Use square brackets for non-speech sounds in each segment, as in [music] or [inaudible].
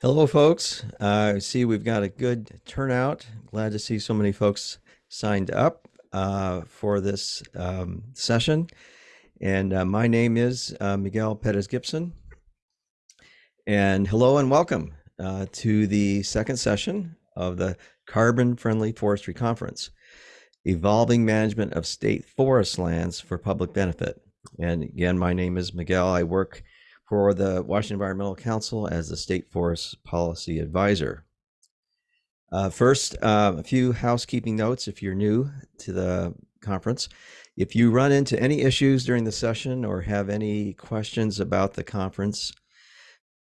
Hello, folks. Uh, I see we've got a good turnout. Glad to see so many folks signed up uh, for this um, session. And uh, my name is uh, Miguel Perez Gibson. And hello and welcome uh, to the second session of the Carbon Friendly Forestry Conference, Evolving Management of State Forest Lands for Public Benefit. And again, my name is Miguel. I work for the Washington Environmental Council as the State Forest Policy Advisor. Uh, first, uh, a few housekeeping notes if you're new to the conference. If you run into any issues during the session or have any questions about the conference,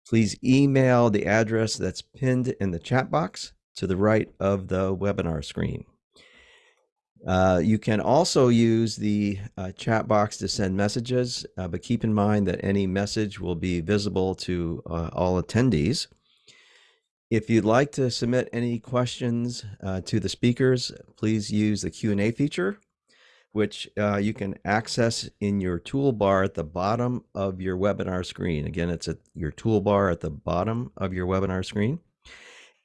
please email the address that's pinned in the chat box to the right of the webinar screen. Uh, you can also use the uh, chat box to send messages, uh, but keep in mind that any message will be visible to uh, all attendees. If you'd like to submit any questions uh, to the speakers, please use the Q&A feature, which you can access in your toolbar at the bottom of your webinar screen. Again, it's at your toolbar at the bottom of your webinar screen.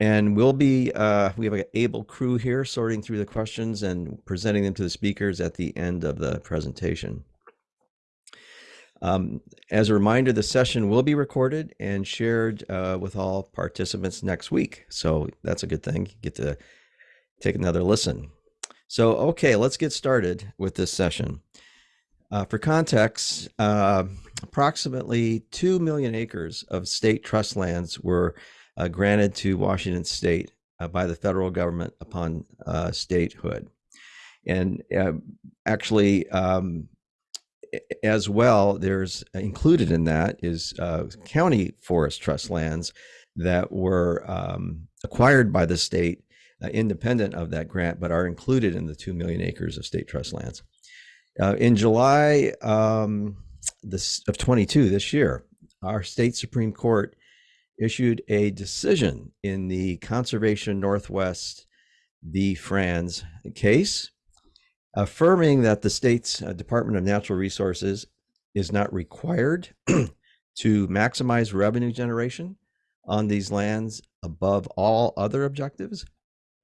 And we'll be, uh, we have an able crew here sorting through the questions and presenting them to the speakers at the end of the presentation. Um, as a reminder, the session will be recorded and shared uh, with all participants next week. So that's a good thing. You get to take another listen. So, okay, let's get started with this session. Uh, for context, uh, approximately 2 million acres of state trust lands were granted to Washington State uh, by the federal government upon uh, statehood. And uh, actually, um, as well, there's included in that is uh, county forest trust lands that were um, acquired by the state uh, independent of that grant, but are included in the 2 million acres of state trust lands. in July um, this, of 22, this year, our state Supreme Court issued a decision in the Conservation Northwest v. Franz case, affirming that the state's uh, Department of Natural Resources is not required [clears throat] to maximize revenue generation on these lands above all other objectives,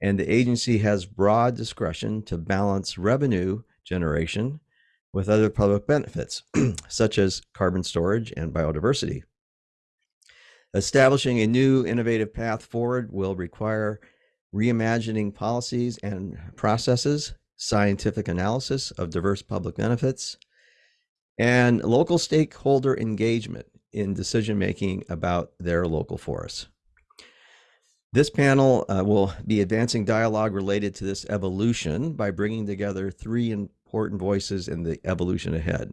and the agency has broad discretion to balance revenue generation with other public benefits, [clears throat] such as carbon storage and biodiversity. Establishing a new innovative path forward will require reimagining policies and processes, scientific analysis of diverse public benefits, and local stakeholder engagement in decision making about their local forests. This panel uh, will be advancing dialogue related to this evolution by bringing together three important voices in the evolution ahead.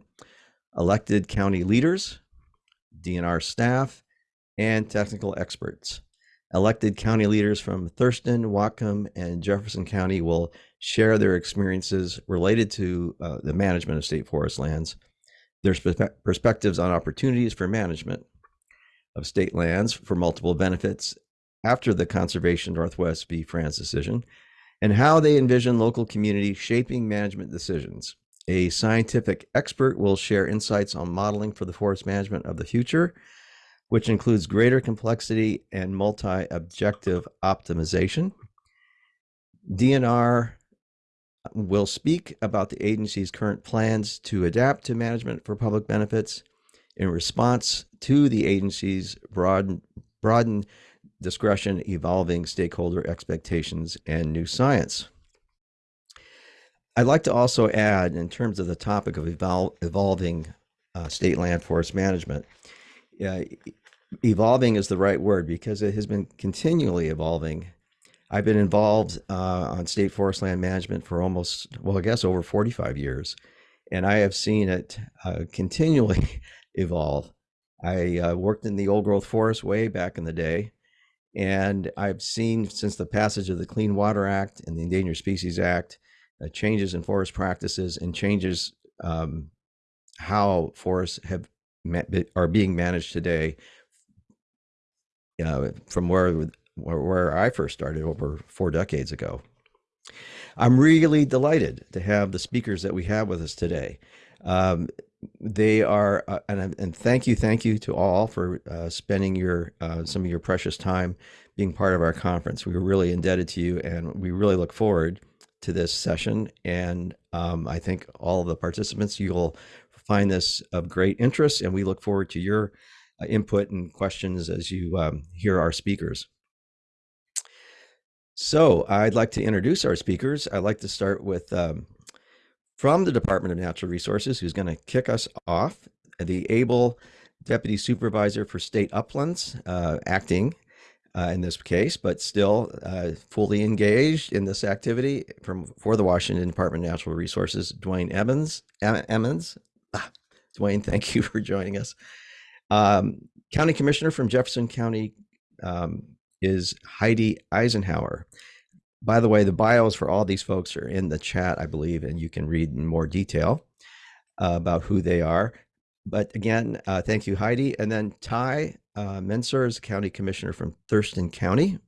Elected county leaders, DNR staff, and technical experts. Elected county leaders from Thurston, Whatcom, and Jefferson County will share their experiences related to uh, the management of state forest lands, their perspectives on opportunities for management of state lands for multiple benefits after the Conservation Northwest v. Franz decision, and how they envision local community shaping management decisions. A scientific expert will share insights on modeling for the forest management of the future which includes greater complexity and multi-objective optimization. DNR will speak about the agency's current plans to adapt to management for public benefits in response to the agency's broad, broadened discretion, evolving stakeholder expectations, and new science. I'd like to also add, in terms of the topic of evol evolving uh, state land forest management, uh, evolving is the right word because it has been continually evolving. I've been involved uh, on state forest land management for almost, well, I guess over 45 years, and I have seen it uh, continually [laughs] evolve. I uh, worked in the old growth forest way back in the day, and I've seen since the passage of the Clean Water Act and the Endangered Species Act, uh, changes in forest practices and changes um, how forests have are being managed today uh, from where, where I first started over four decades ago. I'm really delighted to have the speakers that we have with us today. Um, they are, uh, and and thank you, thank you to all for uh, spending your uh, some of your precious time being part of our conference. We are really indebted to you, and we really look forward to this session. And um, I think all of the participants, you'll find this of great interest, and we look forward to your input and questions as you um, hear our speakers. So I'd like to introduce our speakers. I'd like to start with um, from the Department of Natural Resources, who's going to kick us off, the able Deputy Supervisor for State Uplands, uh, acting uh, in this case, but still uh, fully engaged in this activity from for the Washington Department of Natural Resources, Duane Evans. Emmons. Ah, Duane, thank you [laughs] for joining us. Um, County Commissioner from Jefferson County um, is Heidi Eisenhower. By the way, the bios for all these folks are in the chat, I believe, and you can read in more detail uh, about who they are. But again, uh, thank you, Heidi. And then Tye uh, Menser is County Commissioner from Thurston County.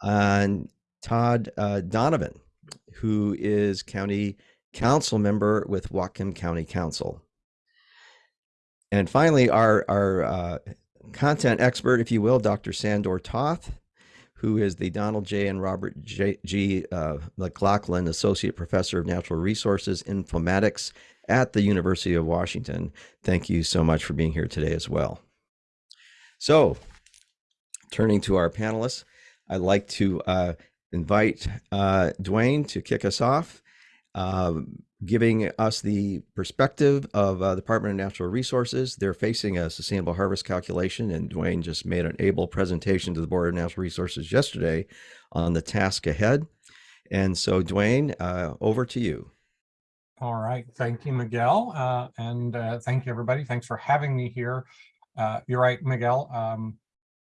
And Todd uh, Donovan, who is County Council member with Whatcom County Council. And finally, our, our uh, content expert, if you will, Dr. Sandor Toth, who is the Donald J. and Robert J. G. Uh, McLaughlin Associate Professor of Natural Resources Informatics at the University of Washington. Thank you so much for being here today as well. So, turning to our panelists, I'd like to uh, invite uh, Duane to kick us off. Um, giving us the perspective of uh, the Department of Natural Resources. They're facing a sustainable harvest calculation, and Duane just made an able presentation to the Board of Natural Resources yesterday on the task ahead. And so, Duane, uh, over to you. All right. Thank you, Miguel. Uh, and uh, thank you, everybody. Thanks for having me here. Uh, you're right, Miguel. Um,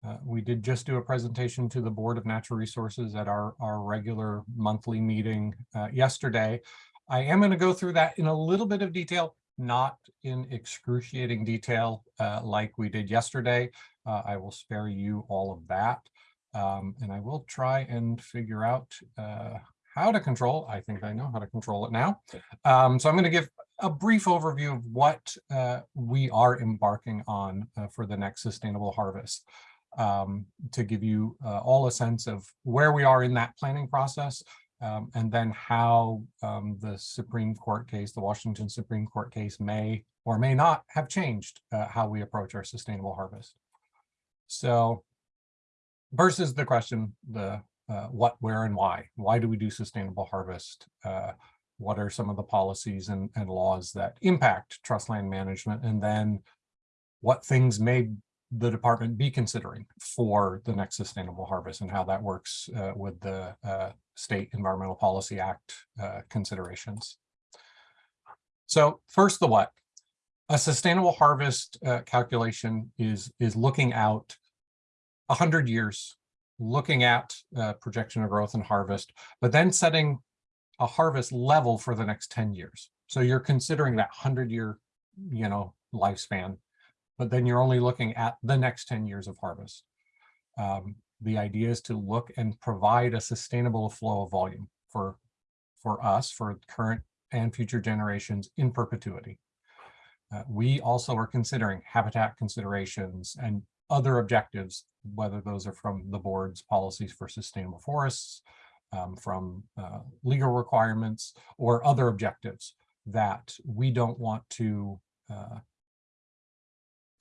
uh, we did just do a presentation to the Board of Natural Resources at our, our regular monthly meeting yesterday. I am going to go through that in a little bit of detail, not in excruciating detail uh, like we did yesterday. Uh, I will spare you all of that. Um, and I will try and figure out uh, how to control. I think I know how to control it now. Um, so I'm going to give a brief overview of what uh, we are embarking on uh, for the next sustainable harvest um, to give you uh, all a sense of where we are in that planning process, um, and then how um, the Supreme Court case, the Washington Supreme Court case may or may not have changed uh, how we approach our sustainable harvest. So versus the question, the uh, what, where, and why. Why do we do sustainable harvest? Uh, what are some of the policies and, and laws that impact trust land management? And then what things may the department be considering for the next sustainable harvest and how that works uh, with the uh, State Environmental Policy Act uh, considerations. So first, the what. A sustainable harvest uh, calculation is, is looking out 100 years, looking at uh, projection of growth and harvest, but then setting a harvest level for the next 10 years. So you're considering that 100 year, you know, lifespan, but then you're only looking at the next 10 years of harvest. Um, the idea is to look and provide a sustainable flow of volume for, for us, for current and future generations in perpetuity. Uh, we also are considering habitat considerations and other objectives, whether those are from the board's policies for sustainable forests, um, from uh, legal requirements, or other objectives that we don't want to uh,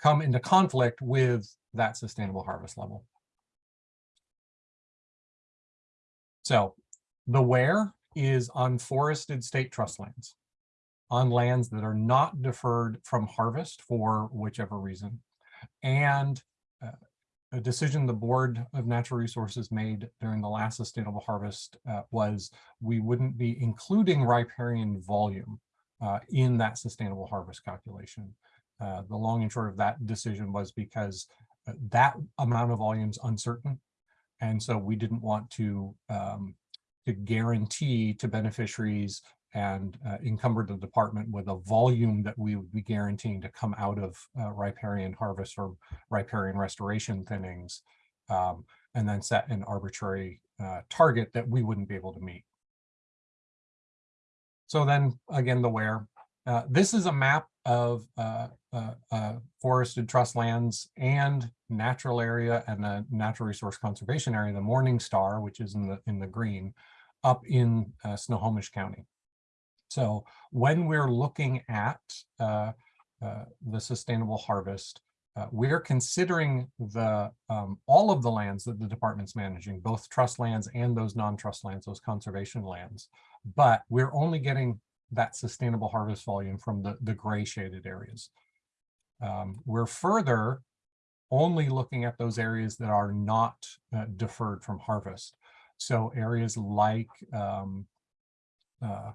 come into conflict with that sustainable harvest level. So the where is on forested state trust lands, on lands that are not deferred from harvest for whichever reason. And uh, a decision the Board of Natural Resources made during the last sustainable harvest uh, was we wouldn't be including riparian volume uh, in that sustainable harvest calculation. Uh, the long and short of that decision was because uh, that amount of volume is uncertain and so we didn't want to, um, to guarantee to beneficiaries and uh, encumber the department with a volume that we would be guaranteeing to come out of uh, riparian harvest or riparian restoration thinnings, um, and then set an arbitrary uh, target that we wouldn't be able to meet. So then again, the where, uh, this is a map of uh, forested trust lands and natural area and the natural resource conservation area, the Morning Star, which is in the in the green, up in uh, Snohomish County. So when we're looking at uh, uh, the sustainable harvest, uh, we're considering the um, all of the lands that the department's managing, both trust lands and those non-trust lands, those conservation lands. But we're only getting that sustainable harvest volume from the, the gray shaded areas. Um, we're further only looking at those areas that are not uh, deferred from harvest. So areas like um, uh,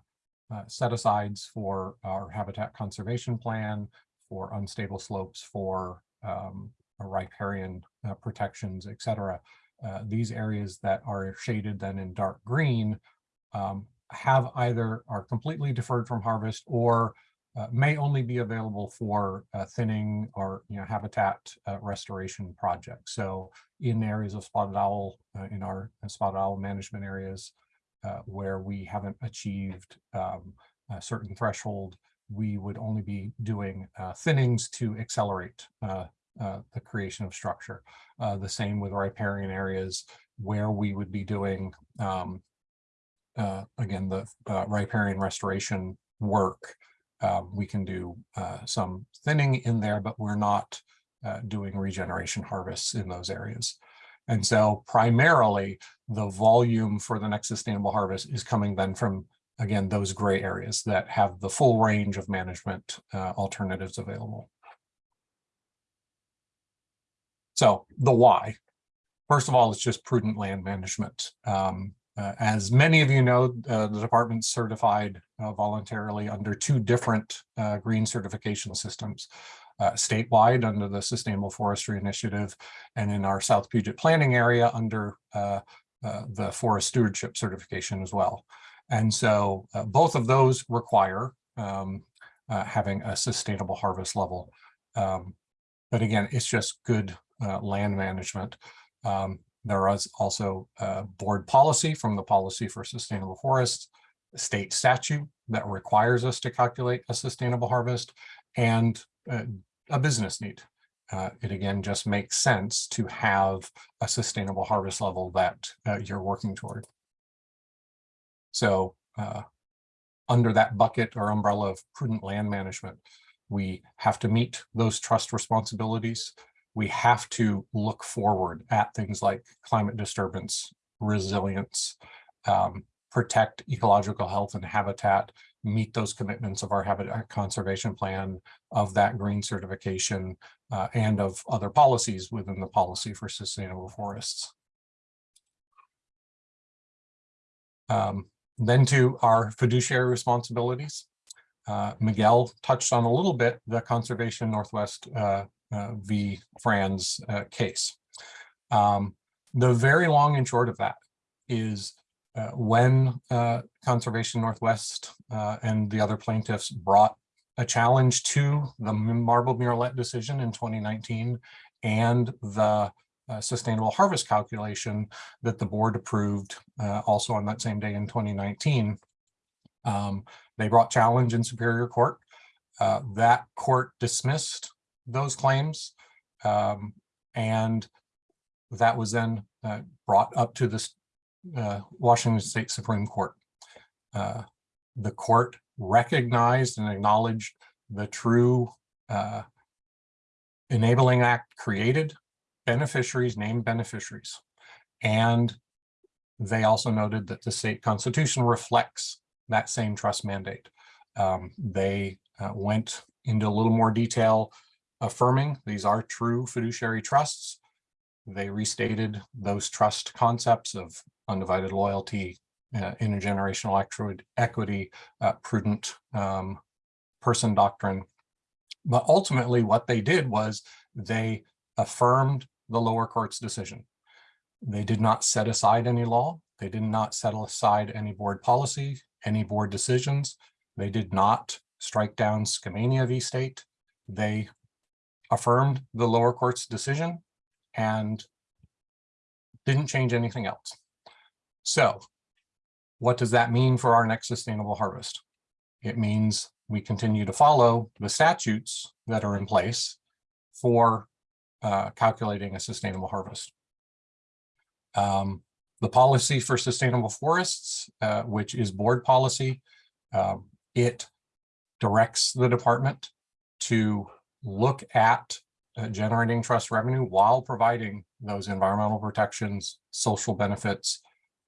uh, set asides for our habitat conservation plan, for unstable slopes, for um, riparian uh, protections, et cetera. Uh, these areas that are shaded then in dark green um, have either are completely deferred from harvest or uh, may only be available for uh, thinning or you know habitat uh, restoration projects. So in areas of spotted owl, uh, in our spotted owl management areas, uh, where we haven't achieved um, a certain threshold, we would only be doing uh, thinnings to accelerate the creation of structure. the same with riparian areas where we would be doing um, uh, again, the uh, riparian restoration work, uh, we can do uh, some thinning in there, but we're not uh, doing regeneration harvests in those areas. And so primarily the volume for the next sustainable harvest is coming then from, again, those gray areas that have the full range of management uh, alternatives available. So the why, first of all, it's just prudent land management. Um, uh, as many of you know, uh, the department certified uh, voluntarily under two different uh, green certification systems, uh, statewide under the Sustainable Forestry Initiative and in our South Puget planning area under uh, the Forest Stewardship certification as well. And so both of those require um, having a sustainable harvest level. Um, but again, it's just good land management. Um, there is also a board policy from the Policy for Sustainable Forests, state statute that requires us to calculate a sustainable harvest, and uh, a business need. Uh, it again just makes sense to have a sustainable harvest level that uh, you're working toward. So uh, under that bucket or umbrella of prudent land management, we have to meet those trust responsibilities we have to look forward at things like climate disturbance, resilience, um, protect ecological health and habitat, meet those commitments of our habitat conservation plan, of that green certification, uh, and of other policies within the policy for sustainable forests. Um, then to our fiduciary responsibilities. Uh, Miguel touched on a little bit the Conservation Northwest uh, v. Franz uh, case. Um, the very long and short of that is uh, when Conservation Northwest and the other plaintiffs brought a challenge to the Marbled Murrelet decision in 2019 and the uh, sustainable harvest calculation that the board approved uh, also on that same day in 2019. Um, they brought challenge in Superior Court. Uh, that court dismissed those claims. Um, and that was then uh, brought up to the uh, Washington State Supreme Court. Uh, the court recognized and acknowledged the true uh, Enabling Act created beneficiaries, named beneficiaries. And they also noted that the state constitution reflects that same trust mandate. Um, they uh, went into a little more detail affirming these are true fiduciary trusts. They restated those trust concepts of undivided loyalty, uh, intergenerational equity, uh, prudent um, person doctrine. But ultimately what they did was they affirmed the lower court's decision. They did not set aside any law. They did not set aside any board policy, any board decisions. They did not strike down Skamania v. State. They affirmed the lower court's decision and didn't change anything else. So what does that mean for our next sustainable harvest? It means we continue to follow the statutes that are in place for uh, calculating a sustainable harvest. Um, the policy for sustainable forests, uh, which is board policy, um, it directs the department to look at uh, generating trust revenue while providing those environmental protections, social benefits,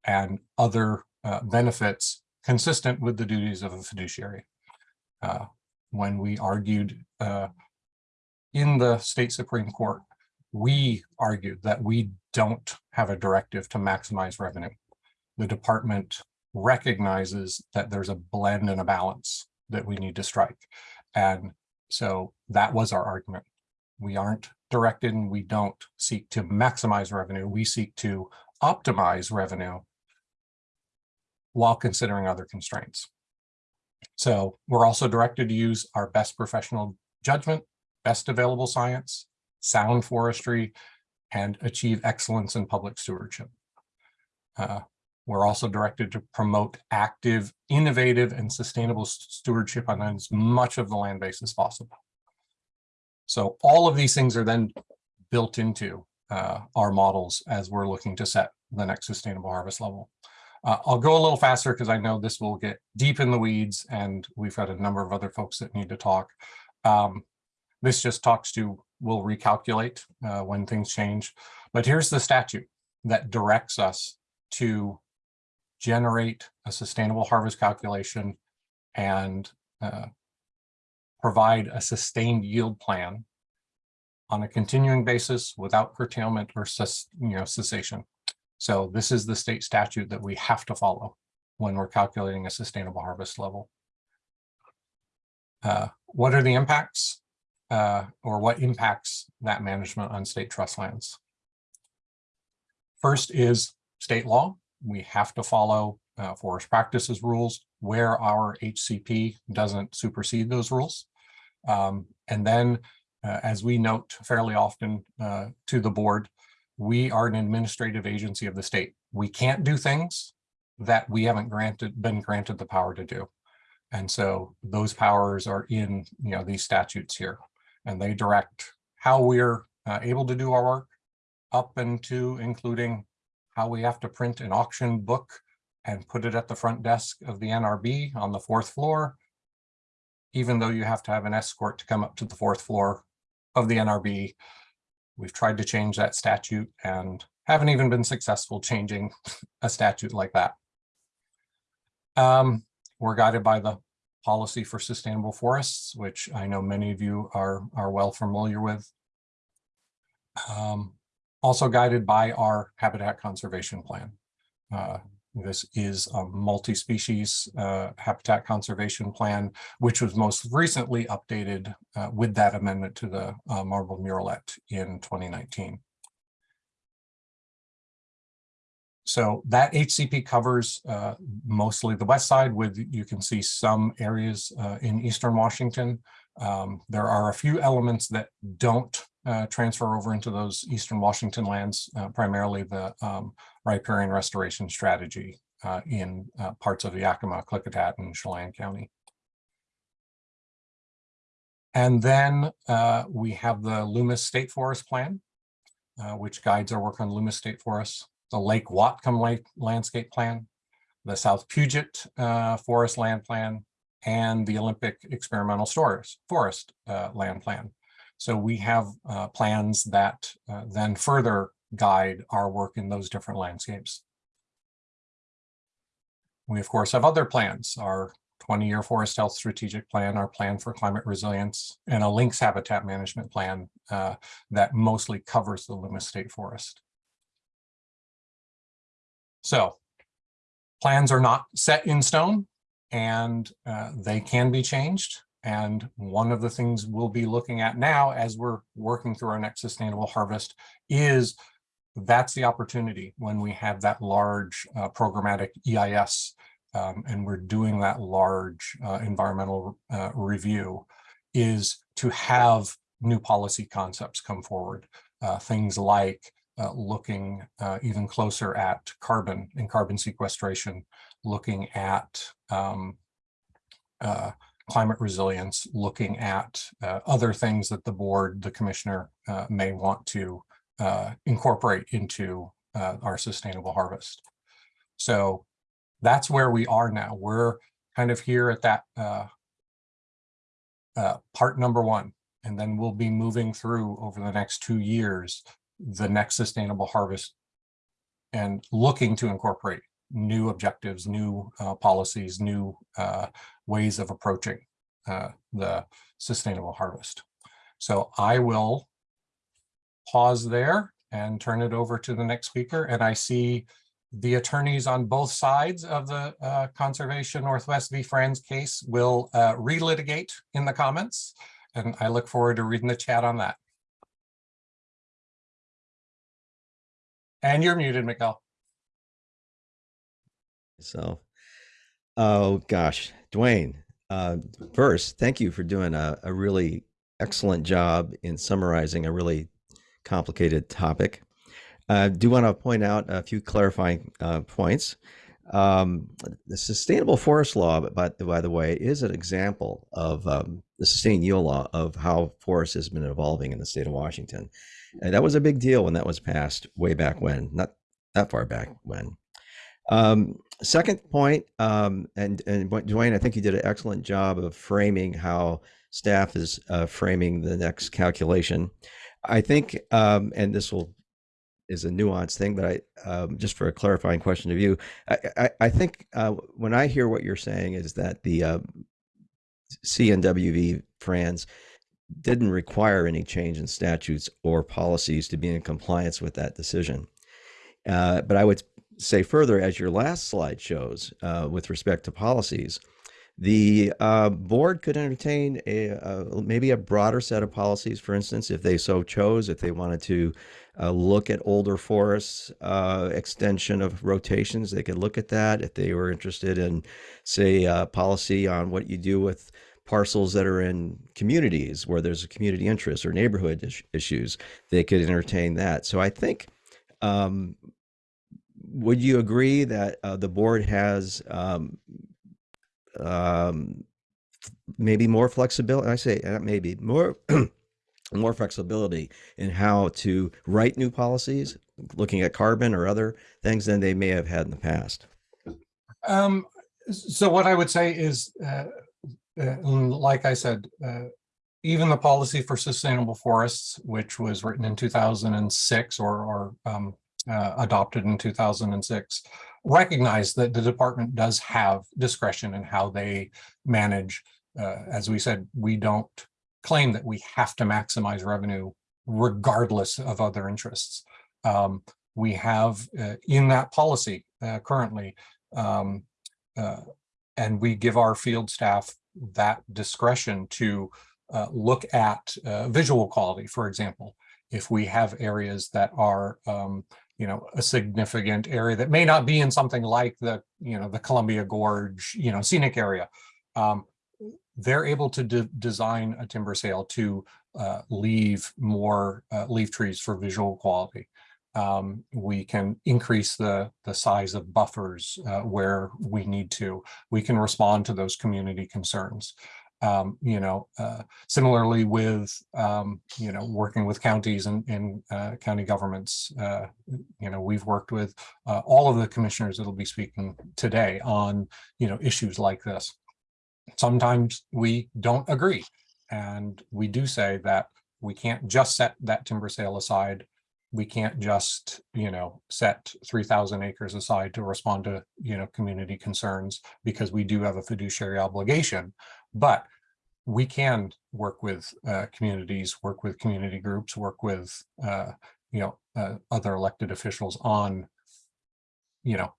and other uh, benefits consistent with the duties of a fiduciary. Uh, when we argued uh, in the state Supreme Court, we argued that we don't have a directive to maximize revenue. The department recognizes that there's a blend and a balance that we need to strike. And so that was our argument. We aren't directed and we don't seek to maximize revenue. We seek to optimize revenue while considering other constraints. So we're also directed to use our best professional judgment, best available science, sound forestry, and achieve excellence in public stewardship. Uh, we're also directed to promote active, innovative, and sustainable stewardship on as much of the land base as possible. So all of these things are then built into uh, our models as we're looking to set the next sustainable harvest level. Uh, I'll go a little faster because I know this will get deep in the weeds and we've got a number of other folks that need to talk. Um, this just talks to, we'll recalculate uh, when things change. But here's the statute that directs us to generate a sustainable harvest calculation and uh, provide a sustained yield plan on a continuing basis without curtailment or you know cessation. So this is the state statute that we have to follow when we're calculating a sustainable harvest level. Uh, what are the impacts uh, or what impacts that management on state trust lands? First is state law. We have to follow uh, forest practices rules where our HCP doesn't supersede those rules. Um, and then, uh, as we note fairly often uh, to the board, we are an administrative agency of the state. We can't do things that we haven't granted been granted the power to do. And so those powers are in you know these statutes here and they direct how we're uh, able to do our work up into including how we have to print an auction book and put it at the front desk of the NRB on the fourth floor, even though you have to have an escort to come up to the fourth floor of the NRB We've tried to change that statute and haven't even been successful changing a statute like that. Um, we're guided by the policy for sustainable forests, which I know many of you are, are well familiar with. Um, also guided by our habitat conservation plan. Uh, this is a multi-species uh, habitat conservation plan, which was most recently updated uh, with that amendment to the uh, Marbled Murrelet in 2019. So that HCP covers uh, mostly the west side with, you can see some areas uh, in Eastern Washington. Um, there are a few elements that don't uh, transfer over into those Eastern Washington lands, uh, primarily the um, riparian restoration strategy uh, in uh, parts of Yakima, Klickitat, and Chelan County. And then uh, we have the Loomis State Forest Plan, uh, which guides our work on Loomis State Forests, the Lake Whatcom Lake Landscape Plan, the South Puget Forest Land Plan, and the Olympic Experimental Forest, Forest Land Plan. So we have uh, plans that uh, then further guide our work in those different landscapes. We of course have other plans, our 20-year forest health strategic plan, our plan for climate resilience, and a lynx habitat management plan uh, that mostly covers the Loomis State Forest. So plans are not set in stone and uh, they can be changed. And one of the things we'll be looking at now as we're working through our next sustainable harvest is that's the opportunity when we have that large uh, programmatic EIS um, and we're doing that large uh, environmental uh, review is to have new policy concepts come forward. Uh, things like uh, looking uh, even closer at carbon and carbon sequestration, looking at um, climate resilience, looking at uh, other things that the board, the commissioner uh, may want to uh, incorporate into uh, our sustainable harvest. So that's where we are now. We're kind of here at that uh, uh, part number one, and then we'll be moving through over the next two years, the next sustainable harvest and looking to incorporate new objectives, new policies, new ways of approaching uh, the sustainable harvest. So I will pause there and turn it over to the next speaker. And I see the attorneys on both sides of the uh, Conservation Northwest v. Franz case will uh, relitigate in the comments. And I look forward to reading the chat on that. And you're muted, Miguel. So, oh gosh, Duane, uh, first, thank you for doing a, a really excellent job in summarizing a really complicated topic. I do want to point out a few clarifying uh, points. Um, the sustainable forest law, by, by the way, is an example of um, the sustained yield law of how forest has been evolving in the state of Washington. And that was a big deal when that was passed way back when, not that far back when. Um, second point, um, and, and Duane, I think you did an excellent job of framing how staff is uh, framing the next calculation. I think, um, and this will is a nuanced thing, but I um, just for a clarifying question of you, I, I, I think uh, when I hear what you're saying is that the uh, CNWV Franz didn't require any change in statutes or policies to be in compliance with that decision. Uh, but I would say further, as your last slide shows, uh, with respect to policies, the uh, board could entertain a, maybe a broader set of policies. For instance, if they so chose, if they wanted to uh, look at older forests, uh, extension of rotations, they could look at that. If they were interested in, say, uh, policy on what you do with parcels that are in communities where there's a community interest or neighborhood is issues, they could entertain that. So I think um, would you agree that uh, the board has um, um, maybe more flexibility? I say uh, maybe more [clears throat] more flexibility in how to write new policies, looking at carbon or other things than they may have had in the past. Um, so what I would say is, uh, uh, like I said, uh, even the policy for sustainable forests, which was written in 2006 or, or um, uh, adopted in 2006, recognize that the department does have discretion in how they manage. Uh, as we said, we don't claim that we have to maximize revenue regardless of other interests. Um, we have uh, in that policy uh, currently, um, uh, and we give our field staff that discretion to uh, look at visual quality, for example, if we have areas that are um, you know, a significant area that may not be in something like the, you know, the Columbia Gorge, you know, scenic area. Um, they're able to de design a timber sale to uh, leave more uh, leaf trees for visual quality. Um, we can increase the, the size of buffers uh, where we need to. We can respond to those community concerns um, you know, uh, similarly with, um, you know, working with counties and, and uh, county governments, uh, you know, we've worked with uh, all of the commissioners that'll be speaking today on, you know, issues like this. Sometimes we don't agree. And we do say that we can't just set that timber sale aside. We can't just, you know, set 3,000 acres aside to respond to, you know, community concerns because we do have a fiduciary obligation but we can work with uh, communities, work with community groups, work with, uh, you know, uh, other elected officials on, you know,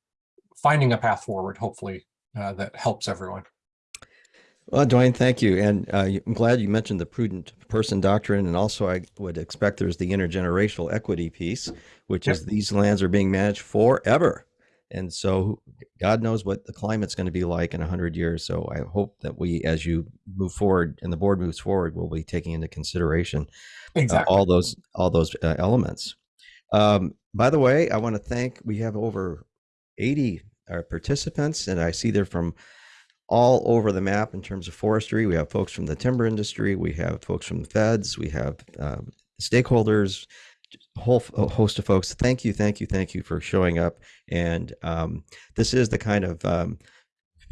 finding a path forward, hopefully, uh, that helps everyone. Well, Duane, thank you. And uh, I'm glad you mentioned the prudent person doctrine. And also, I would expect there's the intergenerational equity piece, which yep. is these lands are being managed forever. And so God knows what the climate's going to be like in 100 years. So I hope that we, as you move forward and the board moves forward, we'll be taking into consideration exactly. uh, all those all those uh, elements. Um, by the way, I want to thank, we have over 80 uh, participants and I see they're from all over the map in terms of forestry. We have folks from the timber industry, we have folks from the feds, we have uh, stakeholders, whole host of folks. Thank you, thank you, thank you for showing up. And um, this is the kind of um,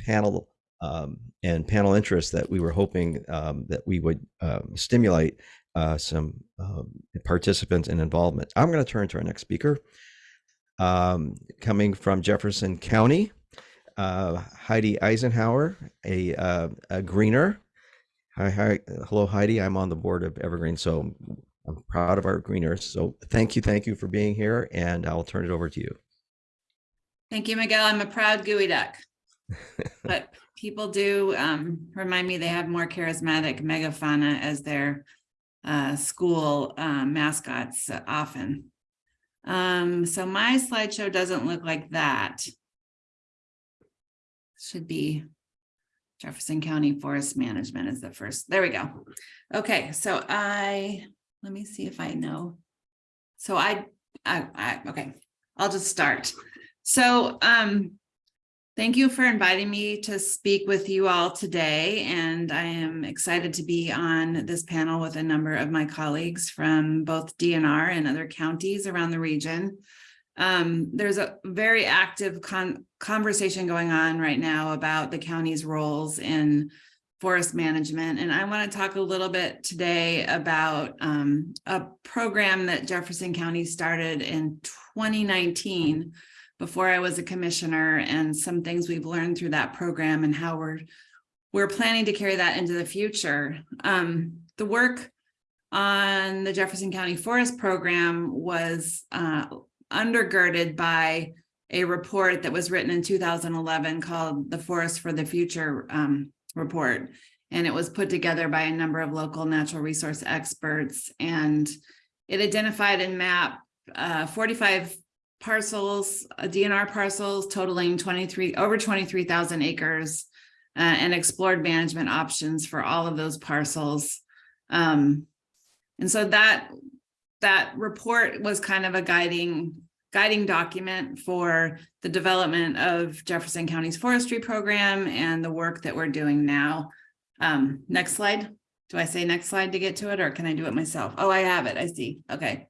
panel um, and panel interest that we were hoping um, that we would um, stimulate uh, some um, participants and involvement. I'm going to turn to our next speaker, coming from Jefferson County, uh, Heidi Eisenhower, a, uh, a greener. Hi, hi, hello, Heidi. I'm on the board of Evergreen, so I'm proud of our greeners. So thank you, thank you for being here, and I'll turn it over to you. Thank you, Miguel. I'm a proud geoduck. [laughs] But people do um remind me they have more charismatic megafauna as their uh school uh, mascots often. Um, so my slideshow doesn't look like that. Should be Jefferson County Forest Management is the first. There we go. Okay, so I, let me see if I know. So I, I, I, okay, I'll just start. So, um, thank you for inviting me to speak with you all today. And I am excited to be on this panel with a number of my colleagues from both DNR and other counties around the region. Um, there's a very active con conversation going on right now about the county's roles in forest management. And I want to talk a little bit today about um, a program that Jefferson County started in 2019 before I was a commissioner and some things we've learned through that program and how we're we're planning to carry that into the future. Um, the work on the Jefferson County Forest Program was uh, undergirded by a report that was written in 2011 called the Forest for the Future um, report. And it was put together by a number of local natural resource experts. And it identified and mapped uh, 45 parcels, uh, DNR parcels totaling 23, over 23,000 acres uh, and explored management options for all of those parcels. Um, and so that that report was kind of a guiding guiding document for the development of Jefferson County's forestry program and the work that we're doing now. Um, next slide. Do I say next slide to get to it or can I do it myself? Oh, I have it. I see. Okay.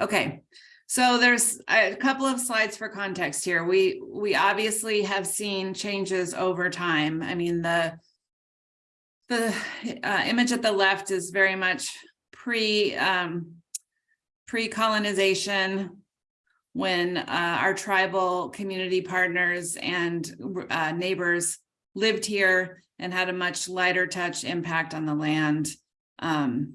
Okay. So there's a couple of slides for context here. We we obviously have seen changes over time. I mean, the the uh, image at the left is very much pre um, pre-colonization when uh, our tribal community partners and uh, neighbors lived here and had a much lighter touch impact on the land. Um,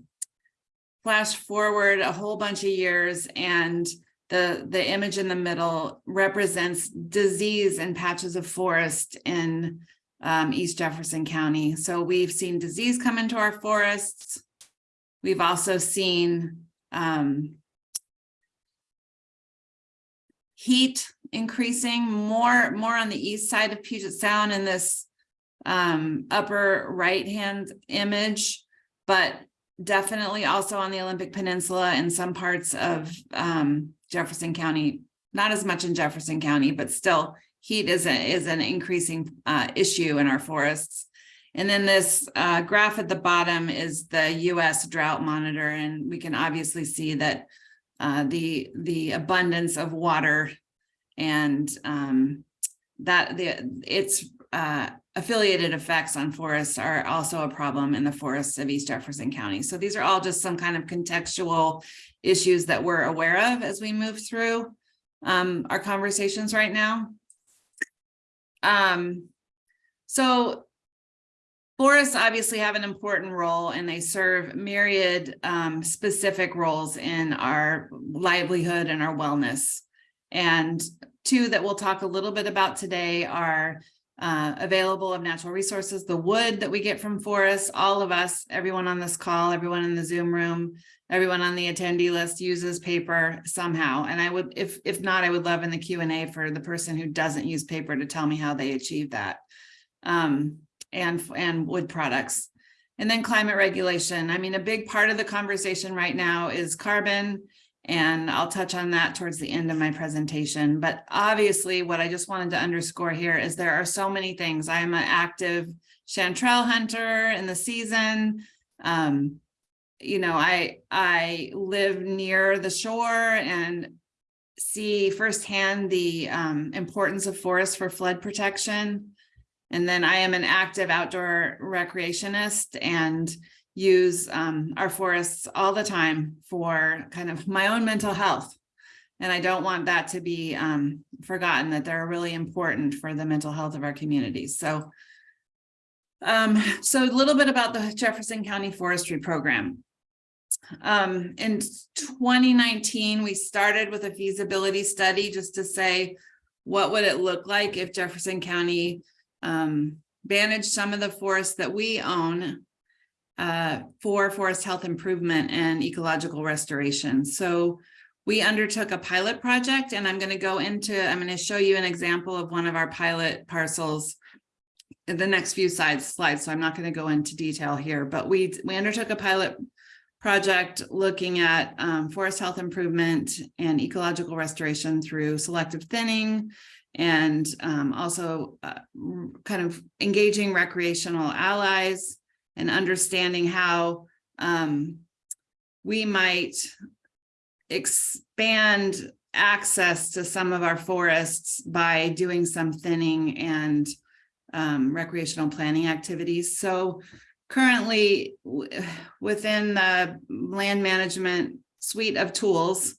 flash forward a whole bunch of years and the, the image in the middle represents disease and patches of forest in um, East Jefferson County. So we've seen disease come into our forests. We've also seen um, heat increasing more more on the east side of Puget Sound in this um, upper right hand image, but definitely also on the Olympic Peninsula and some parts of um, Jefferson County, not as much in Jefferson County, but still heat is, a, is an increasing uh, issue in our forests. And then this uh, graph at the bottom is the US drought monitor, and we can obviously see that uh, the the abundance of water and um, that the its uh, affiliated effects on forests are also a problem in the forests of East Jefferson County. So these are all just some kind of contextual issues that we're aware of as we move through um, our conversations right now. Um, so Forests obviously have an important role and they serve myriad um, specific roles in our livelihood and our wellness. And two that we'll talk a little bit about today are uh, available of natural resources, the wood that we get from forests, all of us, everyone on this call, everyone in the Zoom room, everyone on the attendee list uses paper somehow. And I would, if, if not, I would love in the Q&A for the person who doesn't use paper to tell me how they achieve that. Um, and, and wood products. And then climate regulation. I mean, a big part of the conversation right now is carbon And I'll touch on that towards the end of my presentation. But obviously, what I just wanted to underscore here is there are so many things. I am an active chanterelle hunter in the season. Um, you know, I I live near the shore and see firsthand the um, importance of forests for flood protection. And then I am an active outdoor recreationist and use um, our forests all the time for kind of my own mental health. And I don't want that to be um, forgotten that they're really important for the mental health of our communities. So, um, so a little bit about the Jefferson County Forestry Program. Um, in 2019, we started with a feasibility study just to say, what would it look like if Jefferson County um, managed some of the forests that we own uh, for forest health improvement and ecological restoration. So we undertook a pilot project and I'm going to go into, I'm going to show you an example of one of our pilot parcels in the next few slides, slides. So I'm not going to go into detail here, but we, we undertook a pilot project looking at um, forest health improvement and ecological restoration through selective thinning and um, also uh, kind of engaging recreational allies and understanding how um, we might expand access to some of our forests by doing some thinning and um, recreational planning activities. So currently within the land management suite of tools,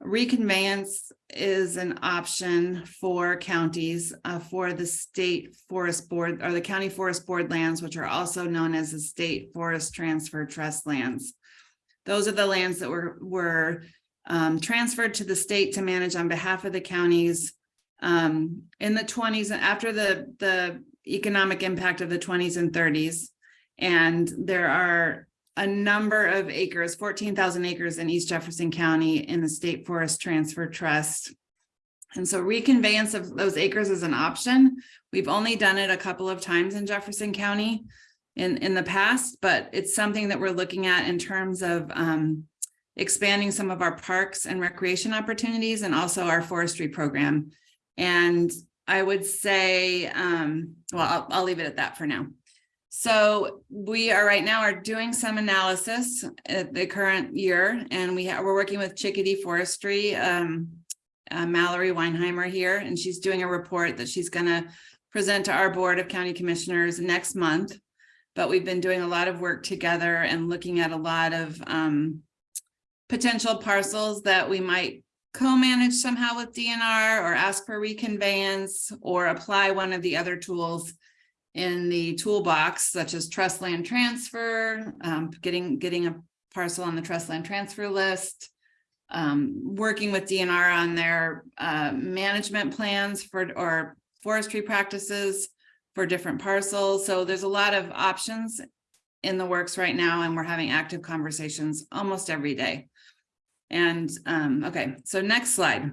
reconveyance is an option for counties uh, for the state forest board or the county forest board lands, which are also known as the state forest transfer trust lands. Those are the lands that were, were um, transferred to the state to manage on behalf of the counties um, in the 20s and after the, the economic impact of the 20s and 30s. And there are a number of acres, 14,000 acres in East Jefferson County in the State Forest Transfer Trust. And so reconveyance of those acres is an option. We've only done it a couple of times in Jefferson County in, in the past, but it's something that we're looking at in terms of um, expanding some of our parks and recreation opportunities and also our forestry program. And I would say, um, well, I'll, I'll leave it at that for now. So we are right now are doing some analysis at the current year, and we we're working with Chickadee Forestry, um, uh, Mallory Weinheimer here, and she's doing a report that she's going to present to our Board of County Commissioners next month. But we've been doing a lot of work together and looking at a lot of um, potential parcels that we might co-manage somehow with DNR or ask for reconveyance or apply one of the other tools in the toolbox, such as trust land transfer, um, getting, getting a parcel on the trust land transfer list, um, working with DNR on their uh, management plans for or forestry practices for different parcels. So there's a lot of options in the works right now, and we're having active conversations almost every day. And um, okay, so next slide.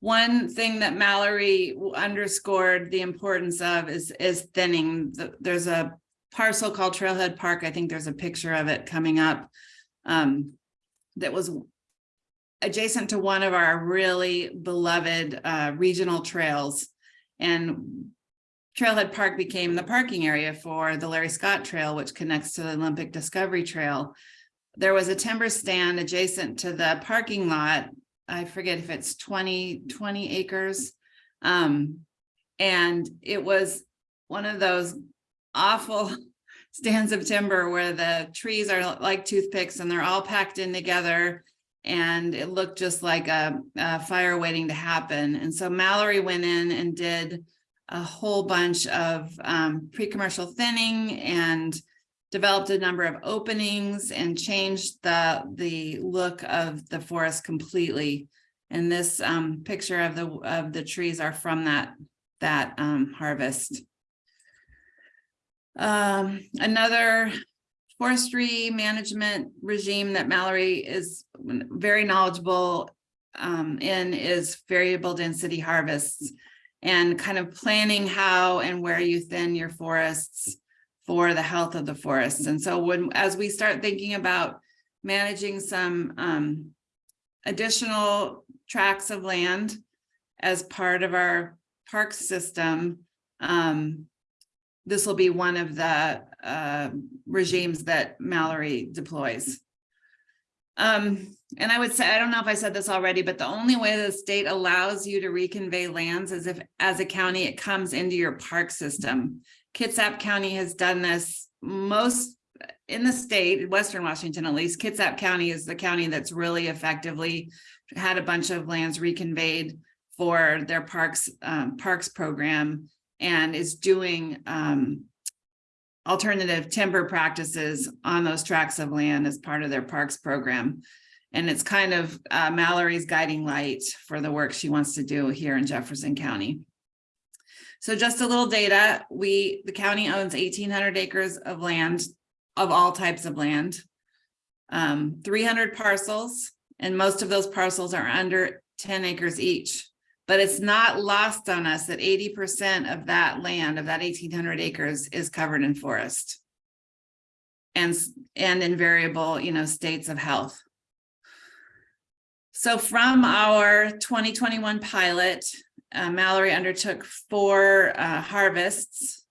One thing that Mallory underscored the importance of is, is thinning. There's a parcel called Trailhead Park. I think there's a picture of it coming up um, that was adjacent to one of our really beloved uh, regional trails. And Trailhead Park became the parking area for the Larry Scott Trail, which connects to the Olympic Discovery Trail. There was a timber stand adjacent to the parking lot I forget if it's 20, 20 acres. Um, and it was one of those awful [laughs] stands of timber where the trees are like toothpicks and they're all packed in together and it looked just like a, a fire waiting to happen. And so Mallory went in and did a whole bunch of um, pre-commercial thinning and developed a number of openings and changed the, the look of the forest completely. And this um, picture of the, of the trees are from that, that um, harvest. Um, another forestry management regime that Mallory is very knowledgeable um, in is variable density harvests and kind of planning how and where you thin your forests for the health of the forests. And so when, as we start thinking about managing some um, additional tracts of land as part of our park system, um, this will be one of the uh, regimes that Mallory deploys. Um, and I would say, I don't know if I said this already, but the only way the state allows you to reconvey lands is if, as a county, it comes into your park system. Kitsap County has done this most in the state, Western Washington at least, Kitsap County is the county that's really effectively had a bunch of lands reconveyed for their parks, um, parks program and is doing, um, alternative timber practices on those tracts of land as part of their parks program. And it's kind of uh, Mallory's guiding light for the work she wants to do here in Jefferson County. So just a little data, we, the county owns eighteen hundred acres of land, of all types of land. Um, three hundred parcels, and most of those parcels are under ten acres each. But it's not lost on us that eighty percent of that land, of that eighteen hundred acres is covered in forest. And, and in variable, you know, states of health. So from our twenty twenty-one pilot, uh, Mallory undertook four uh, harvests.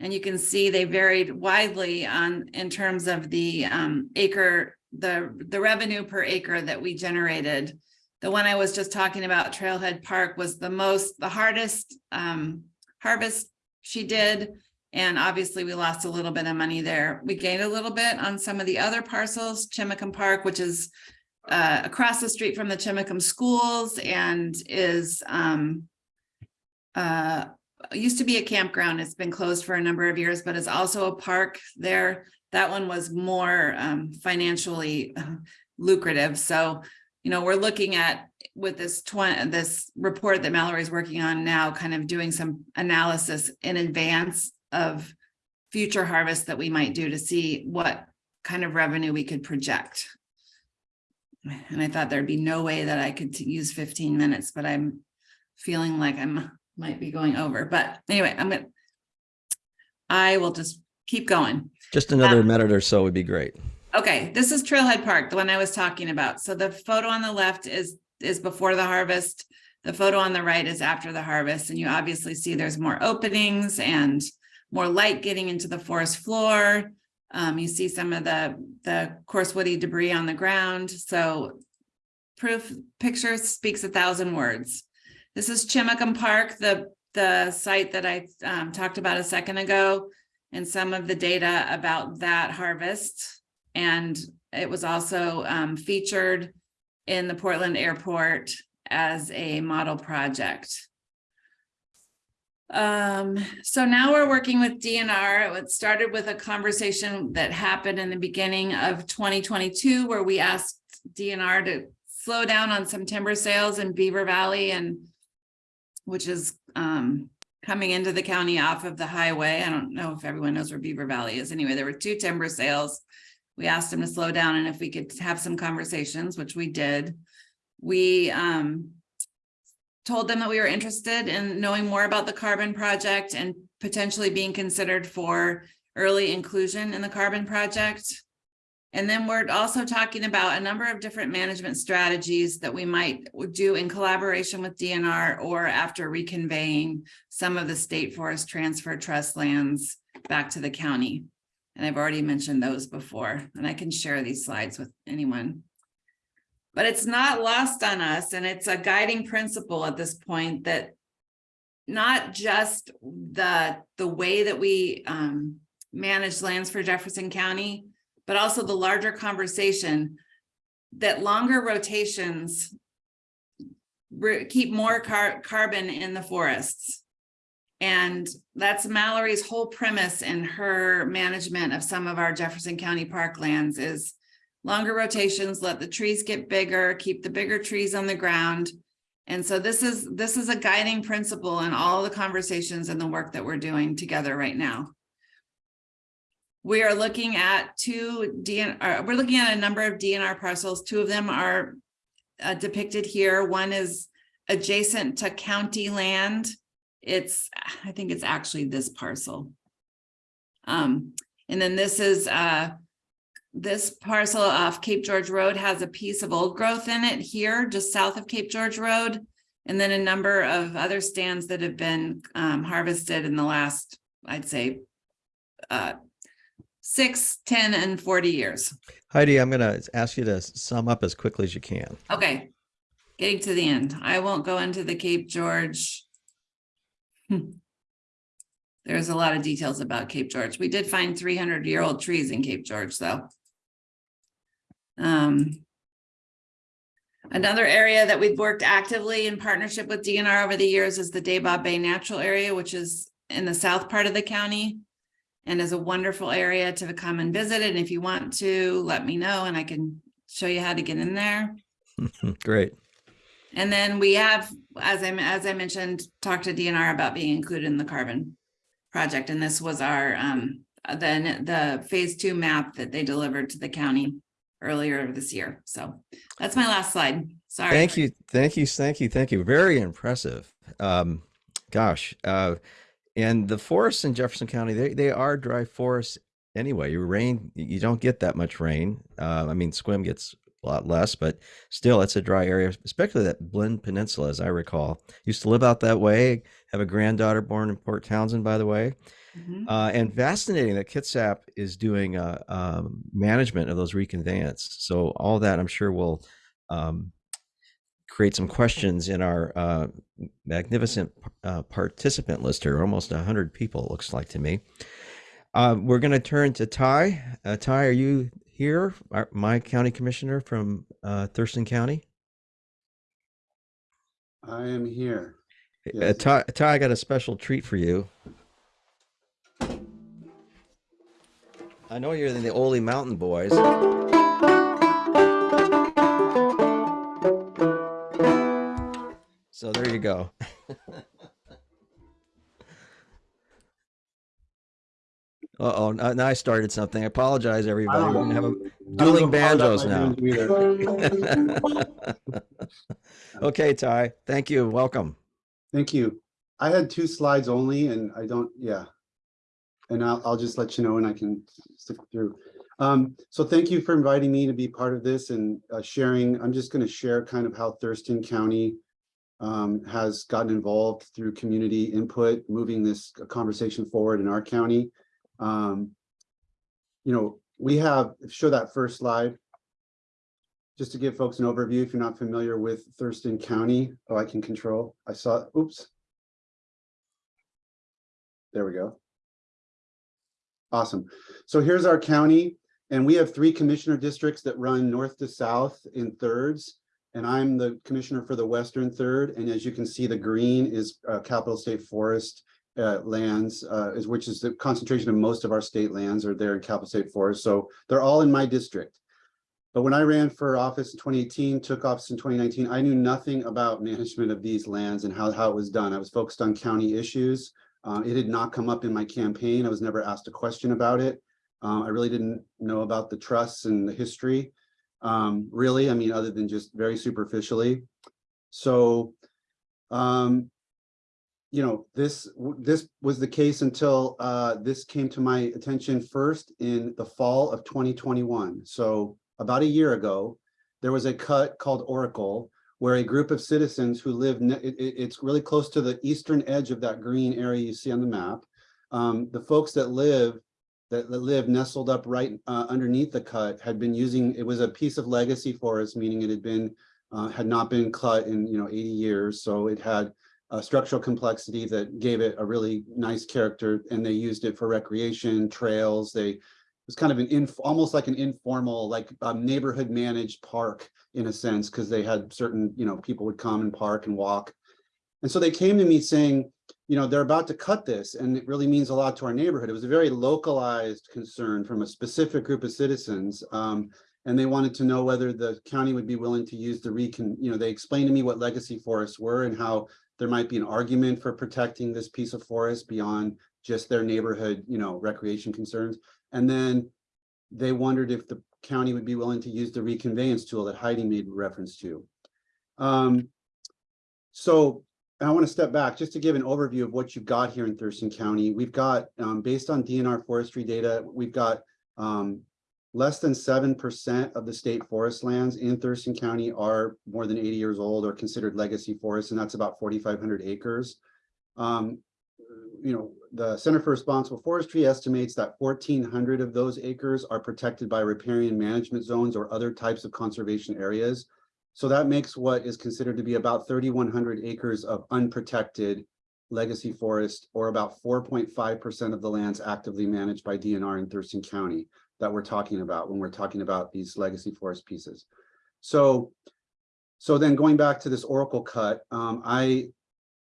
And you can see they varied widely on, in terms of the um, acre, the, the revenue per acre that we generated. The one I was just talking about, Trailhead Park, was the most, the hardest um, harvest she did. And obviously, we lost a little bit of money there. We gained a little bit on some of the other parcels, Chimacum Park, which is uh, across the street from the Chimacum schools and is um, uh, used to be a campground. It's been closed for a number of years, but it's also a park there. That one was more um, financially uh, lucrative. So, you know, we're looking at with this twenty, this report that Mallory's working on now, kind of doing some analysis in advance of future harvests that we might do to see what kind of revenue we could project. And I thought there'd be no way that I could use fifteen minutes, but I'm feeling like I'm, might be going over, but anyway, I'm gonna. I will just keep going. Just another minute or so would be great. Okay, this is Trailhead Park, the one I was talking about. So the photo on the left is, is before the harvest. The photo on the right is after the harvest, and you obviously see there's more openings and more light getting into the forest floor. Um, you see some of the, the coarse woody debris on the ground, so proof, picture speaks a thousand words. This is Chimacum Park, the, the site that I, um, talked about a second ago, and some of the data about that harvest. And it was also um, featured in the Portland Airport as a model project. Um, so now we're working with DNR. It started with a conversation that happened in the beginning of twenty twenty-two where we asked DNR to slow down on some timber sales in Beaver Valley and which is um, coming into the county off of the highway. I don't know if everyone knows where Beaver Valley is. Anyway, there were two timber sales. We asked them to slow down and if we could have some conversations, which we did. We um told them that we were interested in knowing more about the carbon project and potentially being considered for early inclusion in the carbon project. And then we're also talking about a number of different management strategies that we might do in collaboration with DNR or after reconveying some of the state forest transfer trust lands back to the county. And I've already mentioned those before, and I can share these slides with anyone. But it's not lost on us, and it's a guiding principle at this point that not just the, the way that we um, manage lands for Jefferson County, but also the larger conversation that longer rotations keep more car- carbon in the forests. And that's Mallory's whole premise in her management of some of our Jefferson County parklands is longer rotations, let the trees get bigger, keep the bigger trees on the ground. And so this is, this is a guiding principle in all the conversations and the work that we're doing together right now. We are looking at two DN, uh, we're looking at a number of DNR parcels. Two of them are uh, depicted here. One is adjacent to county land. It's, I think it's actually this parcel. Um, and then this is uh, this parcel off Cape George Road has a piece of old growth in it here, just south of Cape George Road. And then a number of other stands that have been um, harvested in the last, I'd say, uh, six, 10, and forty years. Heidi, I'm going to ask you to sum up as quickly as you can. Okay, getting to the end. I won't go into the Cape George. Hmm. There's a lot of details about Cape George. We did find three hundred year old trees in Cape George, though. Um. Another area that we've worked actively in partnership with DNR over the years is the Dabob Bay Natural Area, which is in the south part of the county. And is a wonderful area to come and visit. And if you want to, let me know and I can show you how to get in there. [laughs] Great. And then we have, as I, as I mentioned, talked to DNR about being included in the carbon project. And this was our, um, then the phase two map that they delivered to the county earlier this year. So that's my last slide. Sorry. Thank you. Thank you. Thank you. Thank you. Very impressive. Um, gosh. Uh, and the forests in Jefferson County, they, they are dry forests anyway. You rain, you don't get that much rain. Uh, I mean, Sequim gets a lot less, but still, it's a dry area, especially that Blinn Peninsula, as I recall. Used to live out that way. Have a granddaughter born in Port Townsend, by the way. Mhm. Uh, and fascinating that Kitsap is doing uh, um, management of those reconveyance. So all that I'm sure will um, create some questions in our uh, magnificent uh, participant list here. Almost 100 people, it looks like to me. Uh, we're going to turn to Tye. Uh, Tye, are you here? Our, my county commissioner from uh, Thurston County? I am here. Uh, Yes. Tye, Tye, I got a special treat for you. I know you're in the Ole Mountain Boys. So there you go. [laughs] Uh-oh, now now I started something. I apologize, everybody. We're gonna have a dueling banjos now. [laughs] Okay, Tye, thank you. Welcome. Thank you. I had two slides only and I don't, yeah. And I'll, I'll just let you know and I can stick through. Um, so thank you for inviting me to be part of this and uh, sharing. I'm just going to share kind of how Thurston County um, has gotten involved through community input, moving this conversation forward in our county. Um, you know, we have, show that first slide. Just to give folks an overview, if you're not familiar with Thurston County, oh, I can control, I saw, oops. There we go. Awesome. So here's our county, and we have three commissioner districts that run north to south in thirds. And I'm the commissioner for the western third, and as you can see, the green is uh, Capitol state forest uh, lands, uh, is which is the concentration of most of our state lands are there in Capitol state forest. So they're all in my district. But when I ran for office in 2018, took office in 2019, I knew nothing about management of these lands and how, how it was done. I was focused on county issues. Uh, it had not come up in my campaign. I was never asked a question about it. Um, I really didn't know about the trusts and the history. Um, really, I mean, other than just very superficially. So, um, you know, this this was the case until uh, this came to my attention first in the fall of 2021. So about a year ago, there was a cut called Oracle, where a group of citizens who live, it, it- it's really close to the eastern edge of that green area you see on the map. Um, the folks that live, that, that live nestled up right uh, underneath the cut had been using, it was a piece of legacy forest, meaning it had been, uh, had not been cut in, you know, 80 years. So it had a structural complexity that gave it a really nice character and they used it for recreation, trails. They, it was kind of an inf, almost like an informal, like neighborhood managed park in a sense, because they had certain, you know, people would come and park and walk. And so they came to me saying, you know, they're about to cut this and it really means a lot to our neighborhood. It was a very localized concern from a specific group of citizens. Um, and they wanted to know whether the county would be willing to use the recon, you know, they explained to me what legacy forests were and how there might be an argument for protecting this piece of forest beyond just their neighborhood, you know, recreation concerns. And then they wondered if the county would be willing to use the reconveyance tool that Heidi made reference to. Um, so I want to step back just to give an overview of what you've got here in Thurston County. We've got, um, based on DNR forestry data, we've got um, less than seven percent of the state forest lands in Thurston County are more than eighty years old or considered legacy forests, and that's about forty-five hundred acres. Um, you know, the Center for Responsible Forestry estimates that fourteen hundred of those acres are protected by riparian management zones or other types of conservation areas. So that makes what is considered to be about thirty-one hundred acres of unprotected legacy forest, or about four point five percent of the lands actively managed by DNR in Thurston County that we're talking about when we're talking about these legacy forest pieces. So, so then going back to this Oracle cut, um, I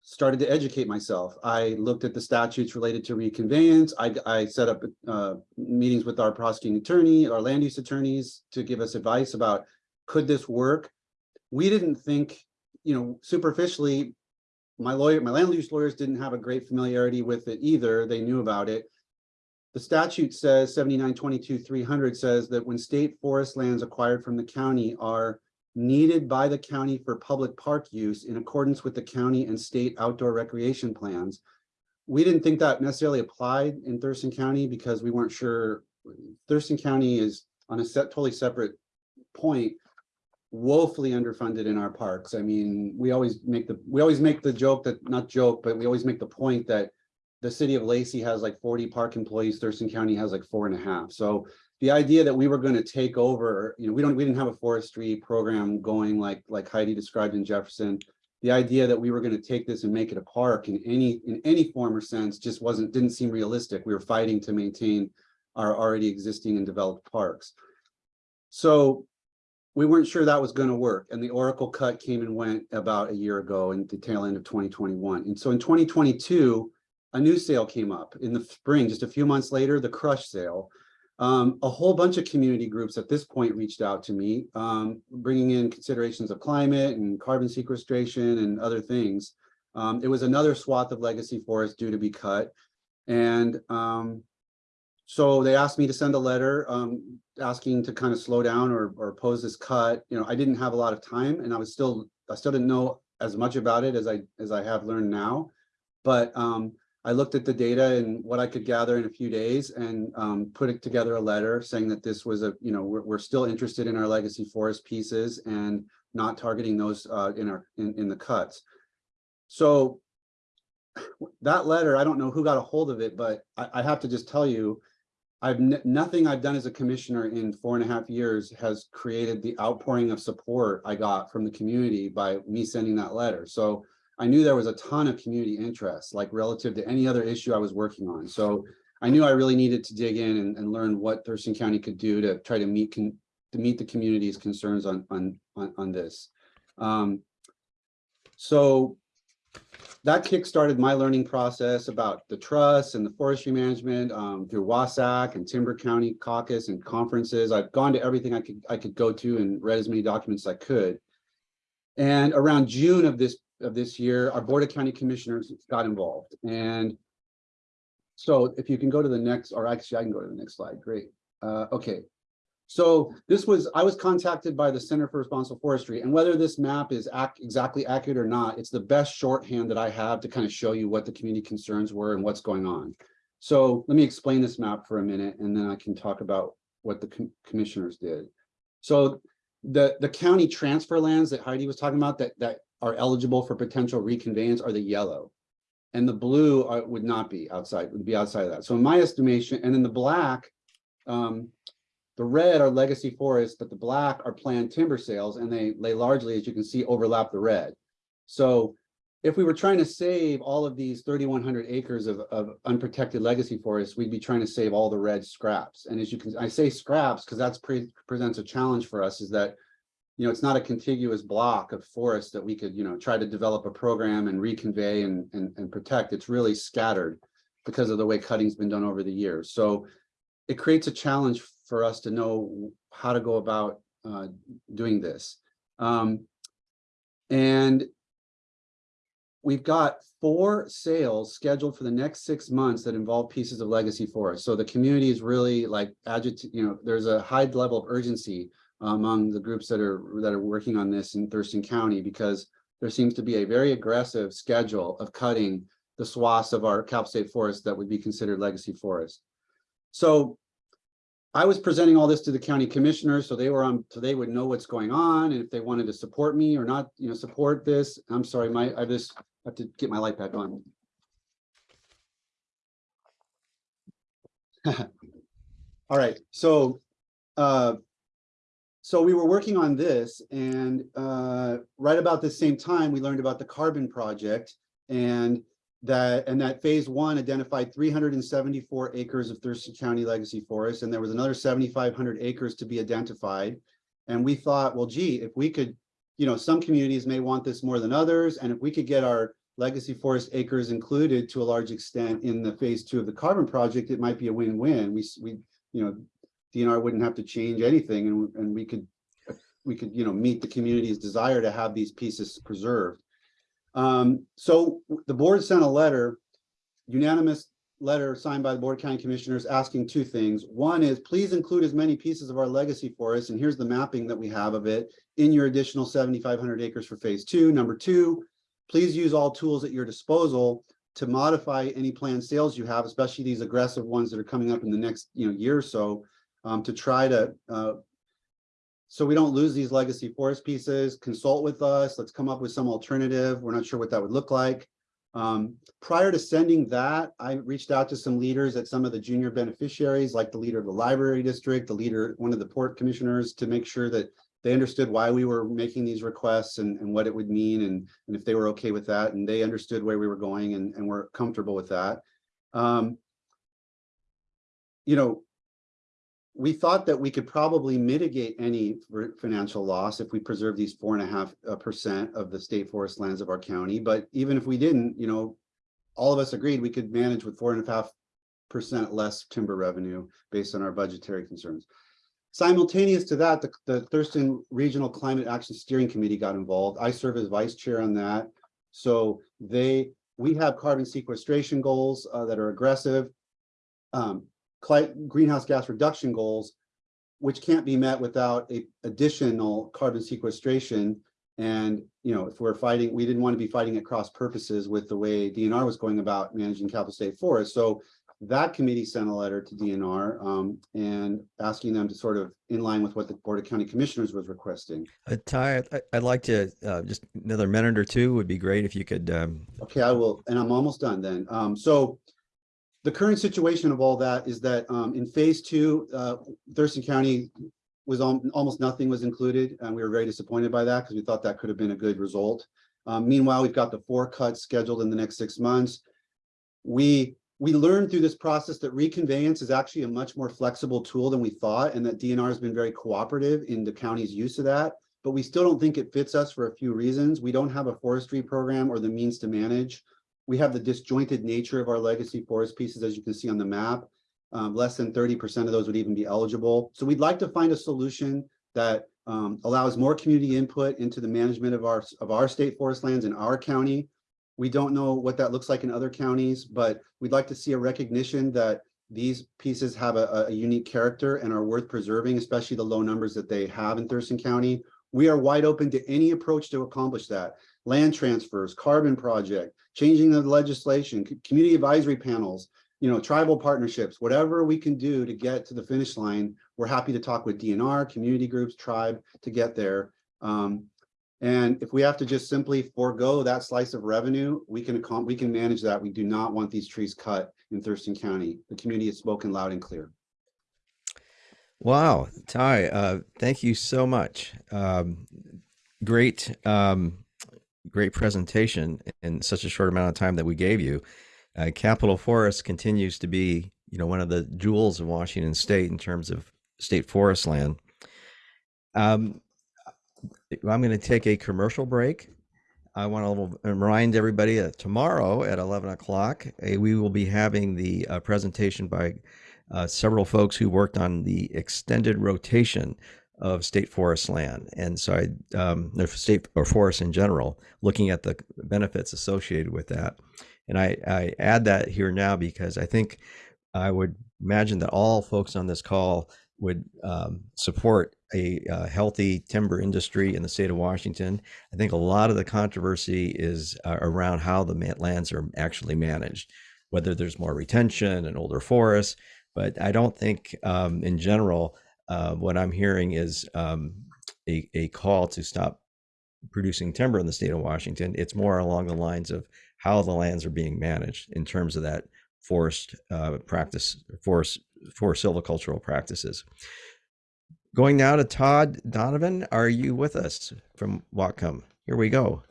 started to educate myself. I looked at the statutes related to reconveyance. I, I set up uh, meetings with our prosecuting attorney, our land use attorneys to give us advice about could this work? We didn't think, you know, superficially, my lawyer, my land use lawyers didn't have a great familiarity with it either. They knew about it. The statute says seventy-nine twenty-two three hundred says that when state forest lands acquired from the county are needed by the county for public park use in accordance with the county and state outdoor recreation plans. We didn't think that necessarily applied in Thurston County because we weren't sure. Thurston County is on a set, totally separate point woefully underfunded in our parks. I mean, we always make the, we always make the joke that, not joke, but we always make the point that the city of Lacey has like forty park employees, Thurston County has like four and a half. So the idea that we were going to take over, you know, we don't, we didn't have a forestry program going like, like Heidi described in Jefferson. The idea that we were going to take this and make it a park in any, in any form or sense just wasn't, didn't seem realistic. We were fighting to maintain our already existing and developed parks. So we weren't sure that was going to work. And the Oracle cut came and went about a year ago in the tail end of 2021. And so in 2022, a new sale came up in the spring, just a few months later, the crush sale. Um, a whole bunch of community groups at this point reached out to me, um, bringing in considerations of climate and carbon sequestration and other things. Um, it was another swath of legacy forest due to be cut. And um, so they asked me to send a letter um, asking to kind of slow down or, or oppose this cut. You know, I didn't have a lot of time and I was still, I still didn't know as much about it as I, as I have learned now. But um, I looked at the data and what I could gather in a few days and um, put it together a letter saying that this was a, you know, we're, we're still interested in our legacy forest pieces and not targeting those uh, in our, in, in the cuts. So that letter, I don't know who got a hold of it, but I, I have to just tell you, I've, nothing I've done as a commissioner in four and a half years has created the outpouring of support I got from the community by me sending that letter. So I knew there was a ton of community interest, like relative to any other issue I was working on. So I knew I really needed to dig in and, and learn what Thurston County could do to try to meet con- to meet the community's concerns on on on, on this. Um, so that kickstarted my learning process about the trust and the forestry management um, through WSAC and Timber County Caucus and conferences. I've gone to everything I could I could go to and read as many documents as I could. And around June of this of this year, our Board of County Commissioners got involved. And so if you can go to the next, or actually I can go to the next slide, great. Uh, okay. So this was, I was contacted by the Center for Responsible Forestry and whether this map is ac exactly accurate or not, it's the best shorthand that I have to kind of show you what the community concerns were and what's going on. So let me explain this map for a minute and then I can talk about what the com commissioners did. So the, the county transfer lands that Heidi was talking about that, that are eligible for potential reconveyance are the yellow. And the blue are, would not be outside, would be outside of that. So in my estimation, and then the black, um, the red are legacy forests, but the black are planned timber sales, and they, they largely, as you can see, overlap the red. So if we were trying to save all of these 3,100 acres of, of unprotected legacy forests, we'd be trying to save all the red scraps. And as you can, I say scraps because that's pre presents a challenge for us is that you know, it's not a contiguous block of forest that we could, you know, try to develop a program and reconvey and, and, and protect. It's really scattered because of the way cutting's been done over the years. So it creates a challenge for us to know how to go about uh, doing this. Um, and we've got four sales scheduled for the next six months that involve pieces of legacy forest. So the community is really like agitated, you know, there's a high level of urgency among the groups that are that are working on this in Thurston County because there seems to be a very aggressive schedule of cutting the swaths of our Cal State forest that would be considered legacy forest. So I was presenting all this to the county commissioners, so they were on, so they would know what's going on and if they wanted to support me or not, you know, support this. I'm sorry, my, I just have to get my light back on. [laughs] All right, so, uh, so we were working on this and, uh, right about the same time, we learned about the carbon project. And that, and that phase one identified three hundred and seventy-four acres of Thurston County Legacy Forest, and there was another seventy-five hundred acres to be identified. And we thought, well, gee, if we could, you know, some communities may want this more than others, and if we could get our legacy forest acres included to a large extent in the phase two of the carbon project, it might be a win-win. We, we, you know, DNR wouldn't have to change anything and, and we could, we could, you know, meet the community's desire to have these pieces preserved. Um, so the board sent a letter, unanimous letter signed by the Board County Commissioners asking two things. One is please include as many pieces of our legacy forest, and here's the mapping that we have of it in your additional seventy-five hundred acres for phase two. Number two, please use all tools at your disposal to modify any planned sales you have, especially these aggressive ones that are coming up in the next, you know, year or so, um, to try to, uh, so we don't lose these legacy forest pieces, consult with us, let's come up with some alternative. We're not sure what that would look like. Um, prior to sending that, I reached out to some leaders at some of the junior beneficiaries, like the leader of the library district, the leader, one of the port commissioners, to make sure that they understood why we were making these requests and, and what it would mean and, and if they were okay with that and they understood where we were going and, and were comfortable with that. Um, you know, we thought that we could probably mitigate any financial loss if we preserve these four and a half uh, percent of the state forest lands of our county. But even if we didn't, you know, all of us agreed we could manage with four and a half percent less timber revenue based on our budgetary concerns. Simultaneous to that, the, the Thurston Regional Climate Action Steering Committee got involved. I serve as vice chair on that. So they, we have carbon sequestration goals uh, that are aggressive. Um, greenhouse gas reduction goals, which can't be met without a additional carbon sequestration. And, you know, if we're fighting, we didn't want to be fighting at cross purposes with the way DNR was going about managing Capitol state forests. So that committee sent a letter to DNR um, and asking them to sort of in line with what the Board of County Commissioners was requesting. Uh, Tye, I- I'd like to, uh, just another minute or two would be great if you could, um, Okay, I will, and I'm almost done then. Um, so the current situation of all that is that, um, in phase two, uh, Thurston County was al- almost nothing was included, and we were very disappointed by that because we thought that could have been a good result. Um, meanwhile, we've got the four cuts scheduled in the next six months. We, we learned through this process that reconveyance is actually a much more flexible tool than we thought, and that DNR has been very cooperative in the county's use of that. But we still don't think it fits us for a few reasons. We don't have a forestry program or the means to manage. We have the disjointed nature of our legacy forest pieces, as you can see on the map. Um, less than thirty percent of those would even be eligible. So we'd like to find a solution that um, allows more community input into the management of our, of our state forest lands in our county. We don't know what that looks like in other counties, but we'd like to see a recognition that these pieces have a, a unique character and are worth preserving, especially the low numbers that they have in Thurston County. We are wide open to any approach to accomplish that. Land transfers, carbon project, changing the legislation, community advisory panels, you know, tribal partnerships, whatever we can do to get to the finish line. We're happy to talk with DNR, community groups, tribe to get there. Um, and if we have to just simply forego that slice of revenue, we can, we can manage that. We do not want these trees cut in Thurston County. The community has spoken loud and clear. wow, Tye, uh, thank you so much. Um, great, um, great presentation in such a short amount of time that we gave you. Uh, Capitol Forest continues to be, you know, one of the jewels of Washington State in terms of state forest land. Um, I'm going to take a commercial break. I want to remind everybody that tomorrow at 11 o'clock, eh, we will be having the uh, presentation by uh, several folks who worked on the extended rotation of state forest land. And so I, um, state or forest in general, looking at the benefits associated with that. And I, I add that here now because I think I would imagine that all folks on this call would um, support a uh, healthy timber industry in the state of Washington. I think a lot of the controversy is uh, around how the lands are actually managed, whether there's more retention and older forests. But I don't think, um, in general, uh, what I'm hearing is um, a, a call to stop producing timber in the state of Washington. It's more along the lines of how the lands are being managed in terms of that forest uh, practice, forest, forest silvicultural practices. Going now to Todd Donovan, are you with us from Whatcom? Here we go.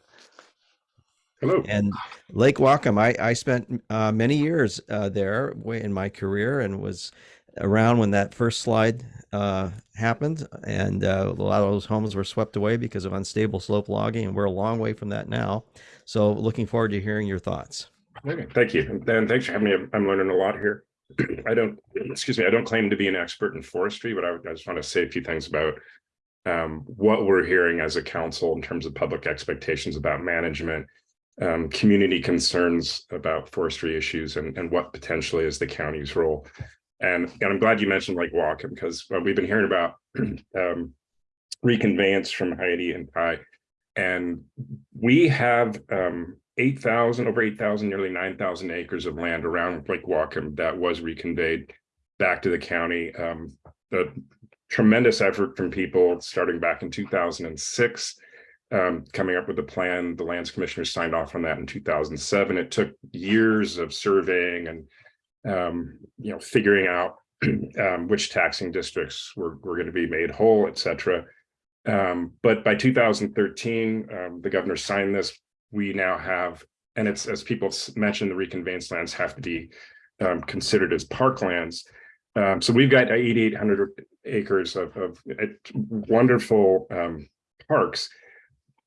Hello. And Lake Whatcom, I, I spent uh, many years uh, there in my career and was around when that first slide uh, happened. And uh, a lot of those homes were swept away because of unstable slope logging. And we're a long way from that now. So looking forward to hearing your thoughts. Thank you. And thanks for having me. I'm learning a lot here. I don't, excuse me, I don't claim to be an expert in forestry, but I I just want to say a few things about um, what we're hearing as a council in terms of public expectations about management, um, community concerns about forestry issues and, and what potentially is the county's role. And, and I'm glad you mentioned like Whatcom because we've been hearing about [clears throat] um, reconveyance from Heidi and Tye. And we have um, 8,000, over 8,000, nearly 9,000 acres of land around Lake Whatcom that was reconveyed back to the county. Um, the tremendous effort from people starting back in 2006, um, coming up with a plan. The lands commissioners signed off on that in 2007. It took years of surveying and, um, you know, figuring out [clears throat] um, which taxing districts were, were going to be made whole, et cetera. Um, but by 2013, um, the governor signed this. We now have, and it's as people mentioned, the reconveyance lands have to be um, considered as parklands. Um, so we've got 8,800 acres of, of uh, wonderful um, parks.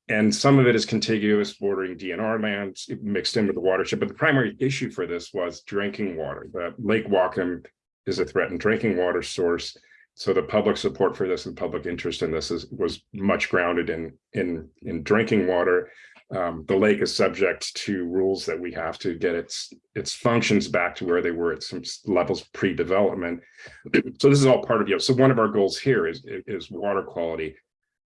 And some of it is contiguous bordering DNR lands mixed in with the watershed. But the primary issue for this was drinking water. The Lake Whatcom is a threatened drinking water source. So the public support for this and public interest in this is was much grounded in in in drinking water. Um, the lake is subject to rules that we have to get its its functions back to where they were at some levels pre-development. [clears throat] So this is all part of you know. So one of our goals here is is water quality.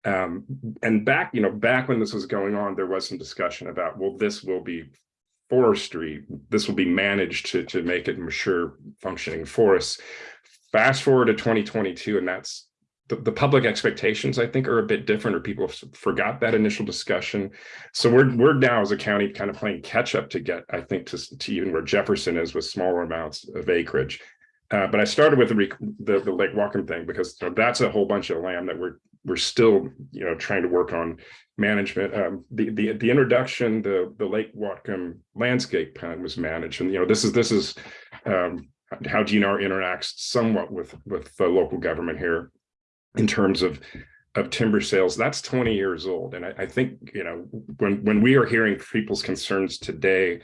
Um, and back you know back when this was going on, there was some discussion about well, this will be forestry. This will be managed to to make it mature functioning forests. Fast forward to 2022 and that's the, the public expectations i think are a bit different or people forgot that initial discussion. So we're we're now as a county kind of playing catch up to get i think to, to even where jefferson is with smaller amounts of acreage. Uh, but i started with the, the the lake Whatcom thing because you know, that's a whole bunch of land that we're we're still you know trying to work on management um the the the introduction the the lake Whatcom landscape plan was managed and you know this is this is um how DNR interacts somewhat with with the local government here in terms of of timber sales. That's 20 years old, and I, I think you know when when we are hearing people's concerns today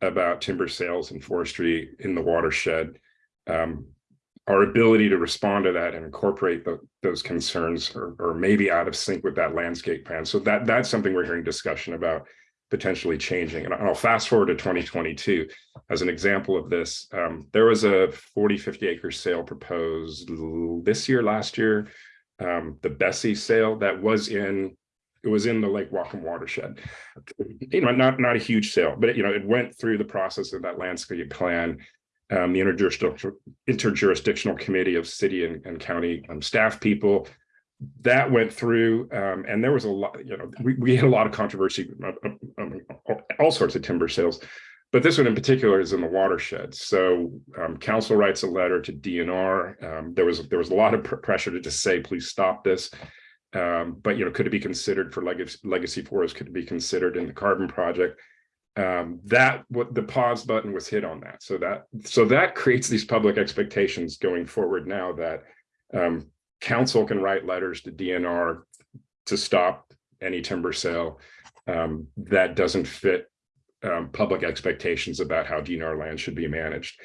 about timber sales and forestry in the watershed, um, our ability to respond to that and incorporate the, those concerns are maybe out of sync with that landscape plan. So that that's something we're hearing discussion about potentially changing. And I'll fast forward to 2022 as an example of this. Um, there was a 40, 50 acre sale proposed this year, last year. Um, the Bessie sale that was in, it was in the Lake Whatcom watershed. You know, not, not a huge sale, but you know, it went through the process of that landscape plan. Um, the interjurisdictional, interjurisdictional committee of city and, and county um, staff people. That went through um, and there was a lot you know we, we had a lot of controversy uh, uh, um, all sorts of timber sales. But this one in particular is in the watershed. So um, council writes a letter to dnr um, there was there was a lot of pr- pressure to just say please stop this. But you know could it be considered for legacy legacy forest? Could it be considered in the carbon project um, that what the pause button was hit on that so that so that creates these public expectations going forward now that um, council can write letters to DNR to stop any timber sale um, that doesn't fit um, public expectations about how DNR land should be managed.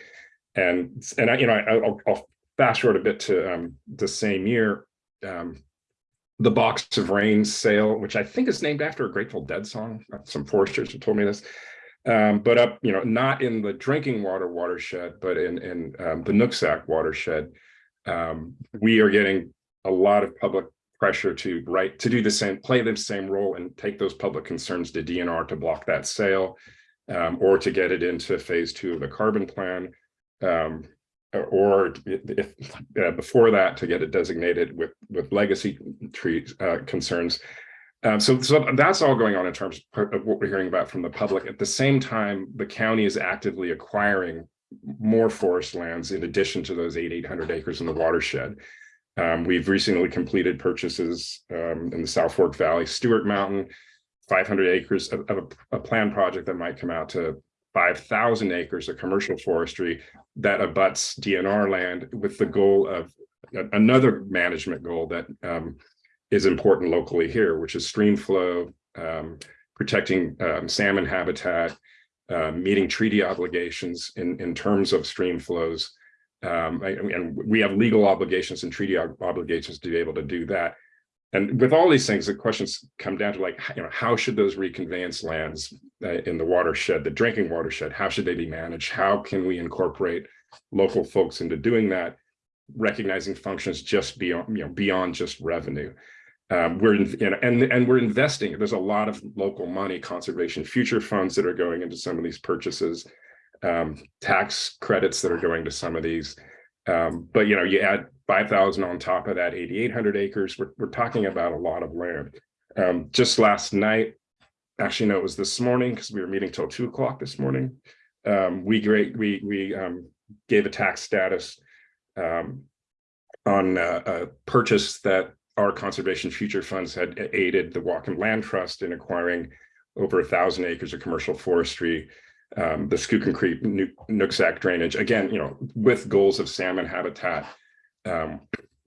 And and I, you know, I, I'll, I'll fast forward a bit to um, the same year. Um, the Box of Rain sale, which I think is named after a Grateful Dead song. Some foresters have told me this. Um, but up, you know, not in the drinking water watershed, but in in um, the Nooksack watershed um, we are getting a lot of public pressure to write to do the same, play the same role and take those public concerns to DNR to block that sale um, or to get it into phase two of the carbon plan. Or if, uh, before that to get it designated with, with legacy tree uh, concerns. Um, so, so that's all going on in terms of what we're hearing about from the public. At the same time, the county is actively acquiring more forest lands in addition to those eight, 800 acres in the watershed. Um, we've recently completed purchases um, in the South Fork Valley, Stewart Mountain, 500 acres of, of a, a planned project that might come out to 5,000 acres of commercial forestry that abuts DNR land with the goal of another management goal that um, is important locally here, which is stream flow, um, protecting um, salmon habitat, uh, meeting treaty obligations in, in terms of stream flows. Um, and, and we have legal obligations and treaty obligations to be able to do that. And with all these things, the questions come down to like, you know, how should those reconveyance lands uh, in the watershed, the drinking watershed, how should they be managed? How can we incorporate local folks into doing that, recognizing functions just beyond, you know, beyond just revenue? Um, we're in, you know, and and we're investing. There's a lot of local money, conservation future funds that are going into some of these purchases, um, tax credits that are going to some of these. Um, but you know, you add five thousand on top of that, eighty-eight hundred acres. We're we're talking about a lot of land. Um, just last night, actually, no, it was this morning because we were meeting till two o'clock this morning. Um, we great we we um, gave a tax status um, on uh, a purchase that our conservation future funds had aided the Whatcom Land Trust in acquiring over a thousand acres of commercial forestry, um, the Skookum Creek Nook- Nooksack drainage, again, you know, with goals of salmon habitat, um,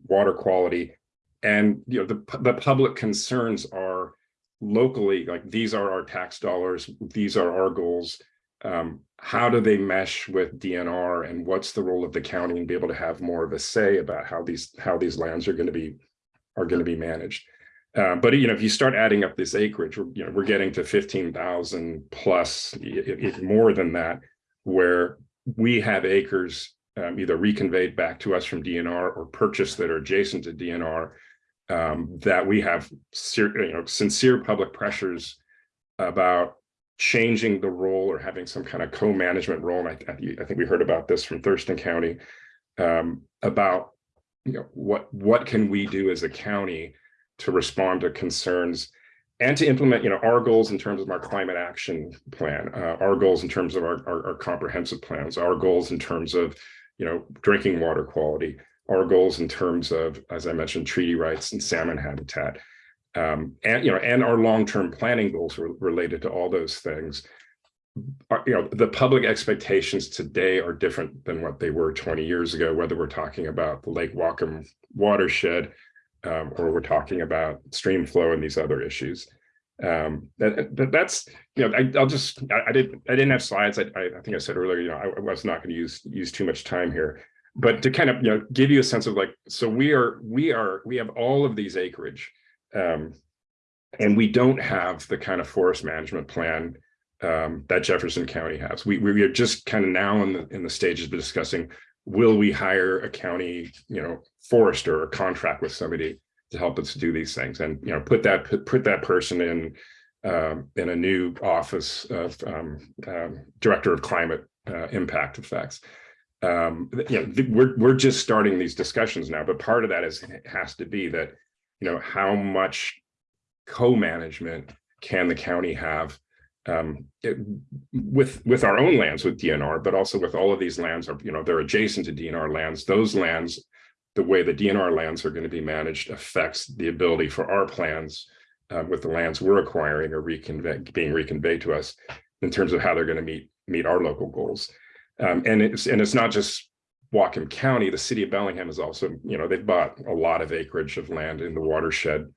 water quality, and, you know, the, the public concerns are locally, like, these are our tax dollars, these are our goals. Um, how do they mesh with DNR and what's the role of the county and be able to have more of a say about how these, how these lands are going to be are going to be managed. Uh, but you know, if you start adding up this acreage, we're, you know, we're getting to fifteen thousand plus, i- i- if more than that, where we have acres um, either reconveyed back to us from DNR or purchased that are adjacent to DNR. Um, that we have, you know, sincere public pressures about changing the role or having some kind of co-management role. And I, I, I think we heard about this from Thurston County um, about you know, what, what can we do as a county to respond to concerns and to implement, you know, our goals in terms of our climate action plan, uh, our goals in terms of our, our, our comprehensive plans, our goals in terms of, you know, drinking water quality, our goals in terms of, as I mentioned, treaty rights and salmon habitat. Um, and, you know, and our long-term planning goals re- related to all those things are, you know, the public expectations today are different than what they were 20 years ago, whether we're talking about the Lake Whatcom watershed um, or we're talking about stream flow and these other issues. Um, that, that- that's, you know, I, I'll just, I, I didn't, I didn't have slides. I, I I think I said earlier, you know, I, I was not going to use, use too much time here. But to kind of, you know, give you a sense of like, so we are, we are, we have all of these acreage. Um, and we don't have the kind of forest management plan um, that Jefferson County has. We, we are just kind of now in the, in the stages of discussing, will we hire a county, you know, forester or contract with somebody to help us do these things and, you know, put that, put, that person in, um, in a new office of um, um, Director of Climate uh, Impact Effects. Um, you know, we're, we're just starting these discussions now, but part of that is, has to be that, you know, how much co-management can the county have um, it- with with our own lands with DNR, but also with all of these lands are, you know, they're adjacent to DNR lands. Those lands, the way the DNR lands are going to be managed affects the ability for our plans uh, with the lands we're acquiring or being reconveyed to us in terms of how they're going to meet meet our local goals. Um, and it's and it's not just Whatcom County, the city of Bellingham is also, you know, they've bought a lot of acreage of land in the watershed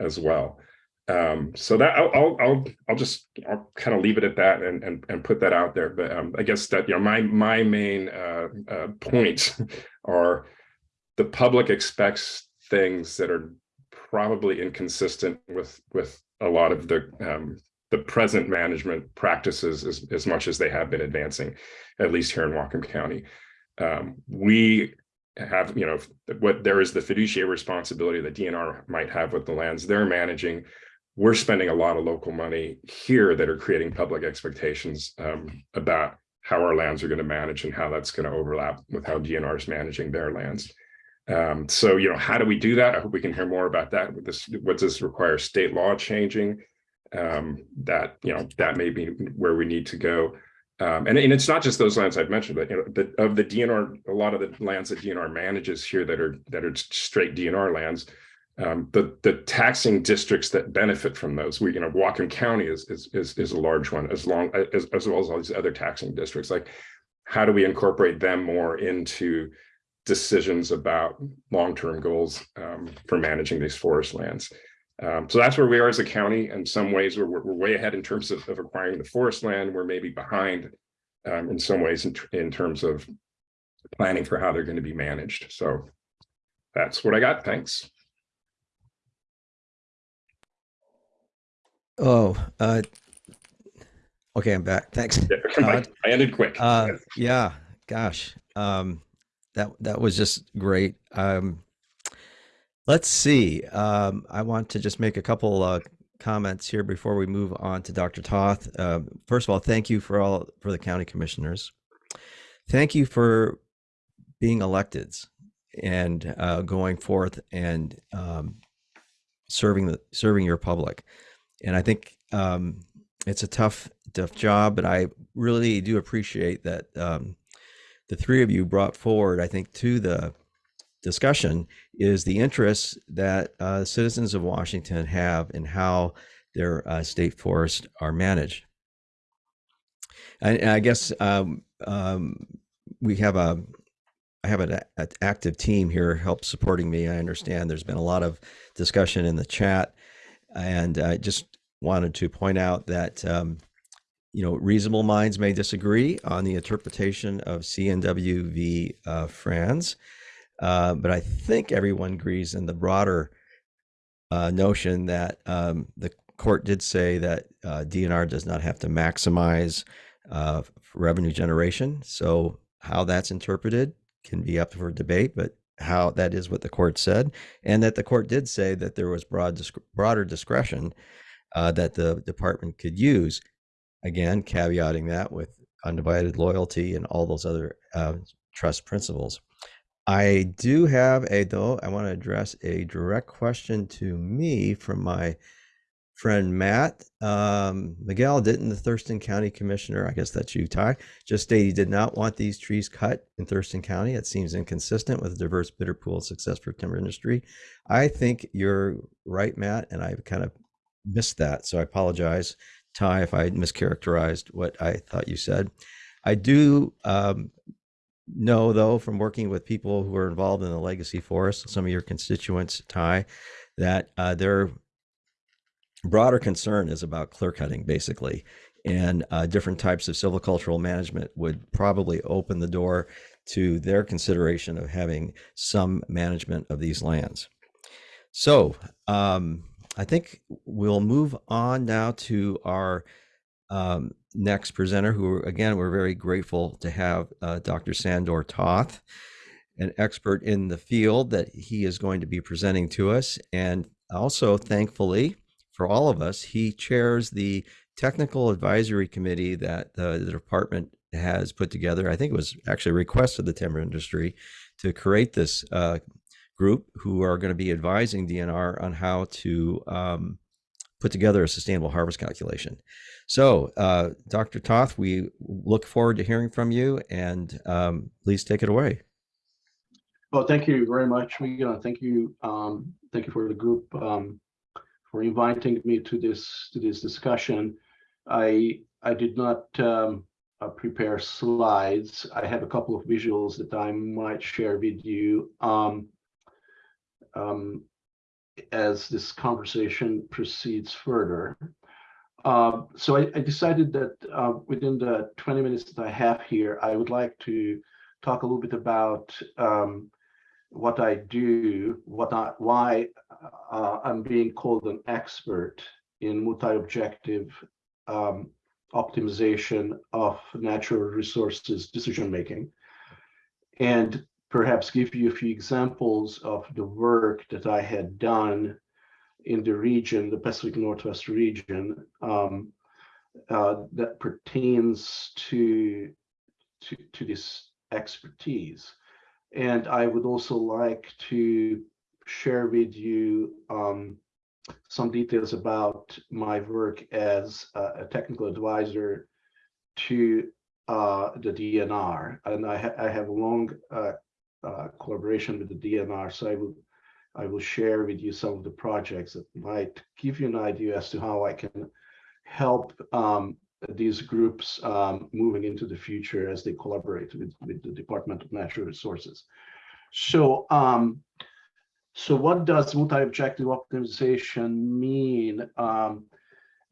as well. Um, so that I'll, I'll, I'll, I'll just, I'll kind of leave it at that and, and, and put that out there. But, um, I guess that, you know, my, my main, uh, uh, points [laughs] are the public expects things that are probably inconsistent with, with a lot of the, um, the present management practices as, as much as they have been advancing, at least here in Whatcom County. Um, we have, you know, what there is the fiduciary responsibility that DNR might have with the lands they're managing. We're spending a lot of local money here that are creating public expectations um, about how our lands are going to manage and how that's going to overlap with how DNR is managing their lands. Um, so, you know, how do we do that? I hope we can hear more about that. With this, what does this require? State law changing? Um, that, you know, that may be where we need to go. Um, and, and it's not just those lands I've mentioned, but you know, the, of the DNR, a lot of the lands that DNR manages here that are that are straight DNR lands, um, the the taxing districts that benefit from those, we you know, Whatcom County is is is, is a large one, as long as as well as all these other taxing districts. Like, how do we incorporate them more into decisions about long-term goals um, for managing these forest lands? Um, so that's where we are as a county. In some ways, we're, we're way ahead in terms of, of acquiring the forest land. We're maybe behind um, in some ways in, in terms of planning for how they're going to be managed. So that's what I got. Thanks. Oh, uh, okay, I'm back. Thanks. Yeah, I I ended quick. Uh, yeah, gosh, um, that that was just great. Um, let's see. Um, I want to just make a couple uh, comments here before we move on to Dr. Toth. Uh, first of all, thank you for all for the county commissioners. Thank you for being electeds and uh, going forth and um, serving the serving your public. And I think um, it's a tough tough job, but I really do appreciate that um, the three of you brought forward. I think to the discussion is the interests that uh, citizens of Washington have in how their uh, state forests are managed. And, and I guess um, um, we have a I have an, a- active team here help supporting me. I understand there's been a lot of discussion in the chat, and I just wanted to point out that um, you know reasonable minds may disagree on the interpretation of CNW v. Uh, Franz. Uh, but I think everyone agrees in the broader uh, notion that um, the court did say that uh, DNR does not have to maximize uh, revenue generation. So how that's interpreted can be up for debate, but how that is what the court said, and that the court did say that there was broad broader discretion uh, that the department could use. Again, caveating that with undivided loyalty and all those other uh, trust principles. I do have a though I want to address a direct question to me from my friend Matt um, Miguel. Didn't the Thurston County Commissioner, I guess that's you, Tye, just state he did not want these trees cut in Thurston County? It seems inconsistent with a diverse bidder pool of success for timber industry. I think you're right, Matt, and I've kind of missed that, so I apologize, Tye, if I mischaracterized what I thought you said. I do um, know though from working with people who are involved in the legacy forest some of your constituents Tye that uh, their broader concern is about clear cutting basically and uh, different types of silvicultural management would probably open the door to their consideration of having some management of these lands so um, i think we'll move on now to our um, next presenter, who again, we're very grateful to have uh, Dr. Sandor Toth, an expert in the field that he is going to be presenting to us. And also, thankfully, for all of us, he chairs the technical advisory committee that the, the department has put together. I think it was actually a request of the timber industry to create this uh, group who are going to be advising DNR on how to um, put together a sustainable harvest calculation. So, uh, Dr. Toth, we look forward to hearing from you, and um, please take it away. Well, thank you very much, Miguel. Thank you, um, thank you for the group um, for inviting me to this to this discussion. I I did not um, uh, prepare slides. I have a couple of visuals that I might share with you um, um, as this conversation proceeds further. Uh, so I, I, decided that uh, within the 20 minutes that I have here, I would like to talk a little bit about um, what I do, what I, why uh, I'm being called an expert in multi-objective um, optimization of natural resources decision making, and perhaps give you a few examples of the work that I had done in the region, the Pacific Northwest region, um, uh, that pertains to to, to this expertise. And I would also like to share with you um, some details about my work as a, technical advisor to uh, the DNR. And I, ha I have a long uh, uh, collaboration with the DNR, so I will I will share with you some of the projects that might give you an idea as to how I can help um, these groups um, moving into the future as they collaborate with, with the Department of Natural Resources. So, um, so what does multi-objective optimization mean? Um,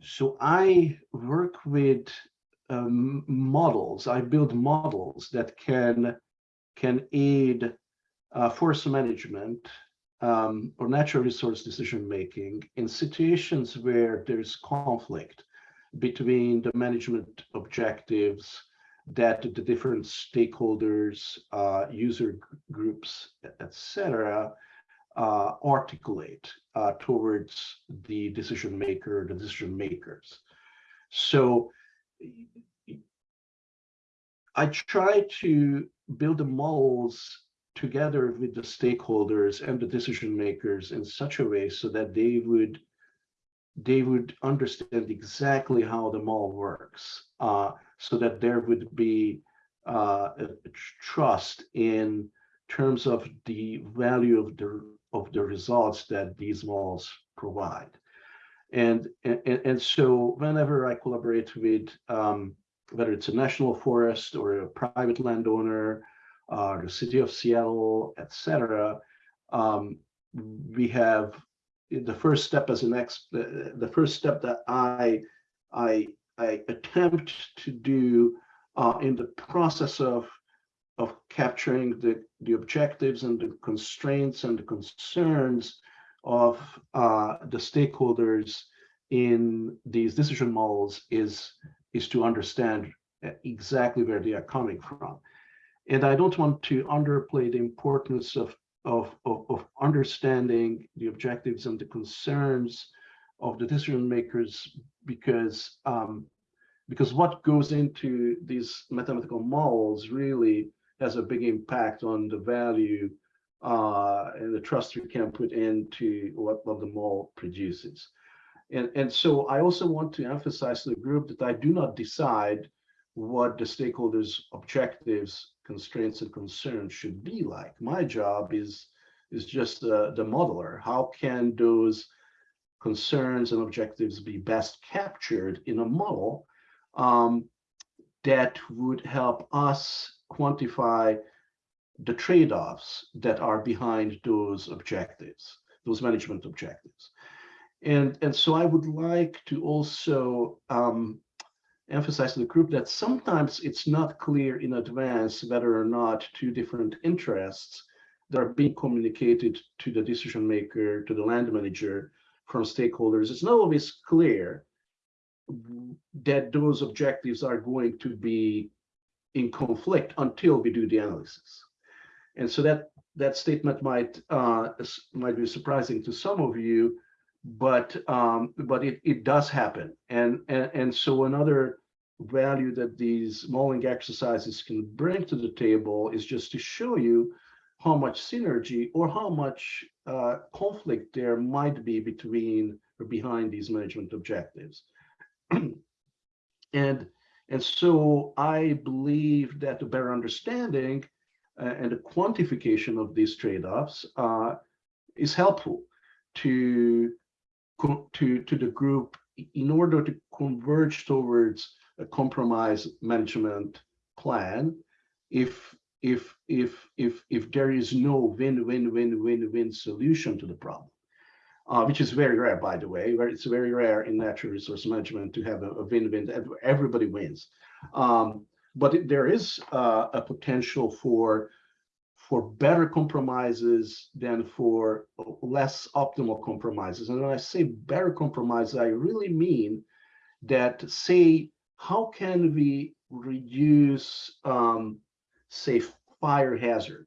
so I work with um, models. I build models that can can aid uh, forest management um, or natural resource decision making in situations where there's conflict between the management objectives that the different stakeholders, uh, user groups, etc., uh, articulate uh, towards the decision maker, the decision makers. So I try to build the models together with the stakeholders and the decision makers in such a way so that they would they would understand exactly how the mall works uh, so that there would be uh, trust in terms of the value of the of the results that these malls provide. And and, and so whenever i collaborate with um, whether it's a national forest or a private landowner uh, the city of Seattle, etc. Um, we have the first step as an ex the, the first step that I I I attempt to do uh, in the process of of capturing the the objectives and the constraints and the concerns of uh, the stakeholders in these decision models is is to understand exactly where they are coming from. And I don't want to underplay the importance of, of, of, of understanding the objectives and the concerns of the decision makers because um, because what goes into these mathematical models really has a big impact on the value uh, and the trust we can put into what, what the model produces. And, and so I also want to emphasize to the group that I do not decide what the stakeholders' objectives, constraints, and concerns should be like. My job is is just uh, the modeler. How can those concerns and objectives be best captured in a model um, that would help us quantify the trade-offs that are behind those objectives, those management objectives. And, and so I would like to also um, emphasize to the group that sometimes it's not clear in advance whether or not two different interests that are being communicated to the decision maker, to the land manager from stakeholders, it's not always clear that those objectives are going to be in conflict until we do the analysis. And so that that statement might uh, might be surprising to some of you, but um, but it, it does happen. And, and and so another value that these modeling exercises can bring to the table is just to show you how much synergy or how much uh, conflict there might be between or behind these management objectives. and and so I believe that the better understanding uh, and the quantification of these trade-offs uh, is helpful to to to the group in order to converge towards a compromise management plan if if if if if there is no win win win win win solution to the problem uh, which is very rare by the way where it's very rare in natural resource management to have a, a win win everybody wins. Um, but there is uh, a potential for for better compromises than for less optimal compromises and when i say better compromises i really mean that say how can we reduce, um, say, fire hazard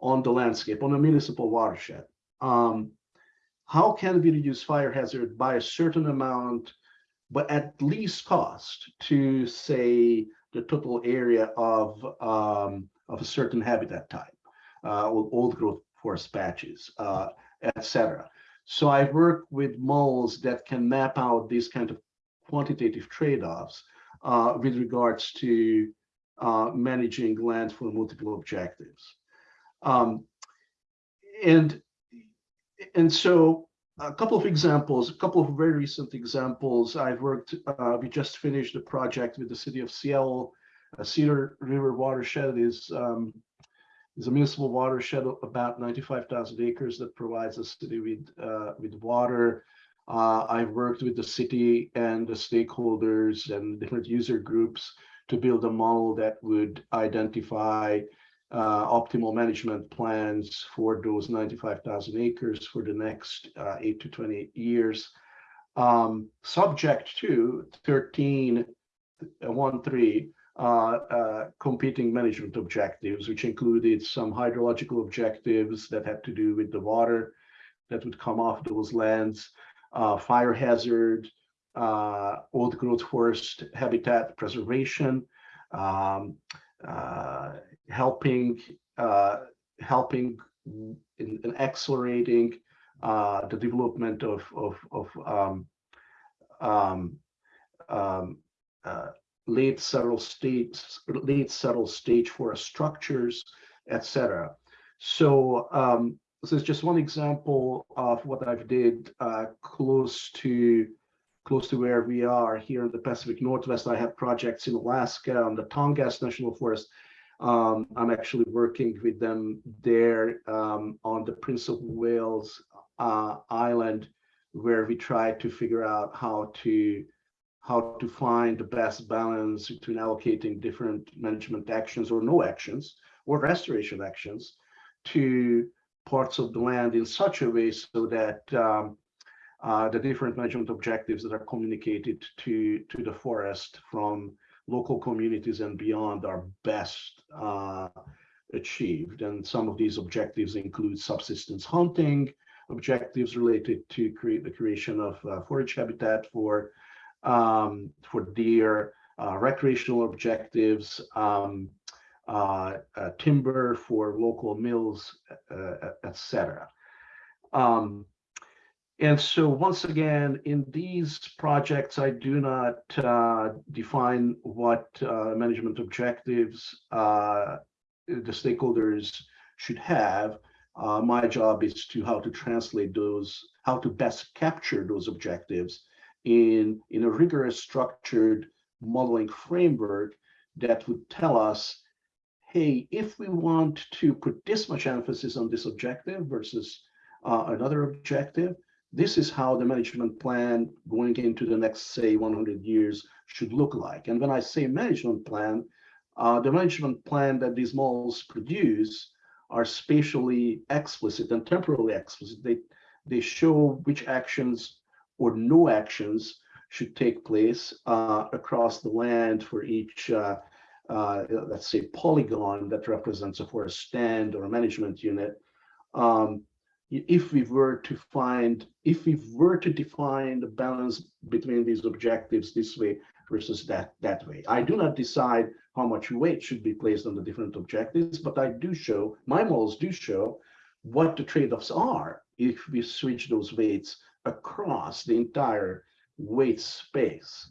on the landscape, on a municipal watershed? Um, how can we reduce fire hazard by a certain amount, but at least cost to, say, the total area of, um, of a certain habitat type, uh, old growth forest patches, uh, et cetera. So I work with models that can map out these kind of quantitative trade-offs uh, with regards to managing land for multiple objectives. Um, and and so a couple of examples, a couple of very recent examples. I've worked, uh, we just finished a project with the city of Seattle. Uh, Cedar River watershed is um, is a municipal watershed of about 95,000 acres that provides the city with uh, with water. Uh, I've worked with the city and the stakeholders and different user groups to build a model that would identify uh, optimal management plans for those 95,000 acres for the next uh, 8 to 28 years. Um, subject to 13, uh, 1 3 uh, uh, competing management objectives, which included some hydrological objectives that had to do with the water that would come off those lands, uh, fire hazard, uh, old growth forest habitat preservation, um, uh, helping uh, helping in, in accelerating uh, the development of of, of um, um, um, uh, late settled states, late seral stage forest structures, etc. So um, this is just one example of what I've did uh, close to close to where we are here in the Pacific Northwest. I have projects in Alaska on the Tongass National Forest. Um, I'm actually working with them there um, on the Prince of Wales uh, Island, where we try to figure out how to how to find the best balance between allocating different management actions or no actions or restoration actions to parts of the land in such a way so that um, uh, the different management objectives that are communicated to, to the forest from local communities and beyond are best uh, achieved. And some of these objectives include subsistence hunting, objectives related to create the creation of uh, forage habitat for um, for deer, uh, recreational objectives, um, uh, uh, timber for local mills, uh, etc. Um, and so once again, in these projects, I do not uh, define what uh, management objectives uh, the stakeholders should have. Uh, my job is to how to translate those, how to best capture those objectives in, in a rigorous structured modeling framework that would tell us, hey, if we want to put this much emphasis on this objective versus uh, another objective, this is how the management plan going into the next, say, 100 years should look like. And when I say management plan, uh, the management plan that these models produce are spatially explicit and temporally explicit. They, they show which actions or no actions should take place uh, across the land for each, uh, uh, let's say, polygon that represents a forest stand or a management unit. Um, if we were to find, if we were to define the balance between these objectives this way versus that that way, I do not decide how much weight should be placed on the different objectives, but I do show, my models do show what the trade-offs are if we switch those weights across the entire weight space.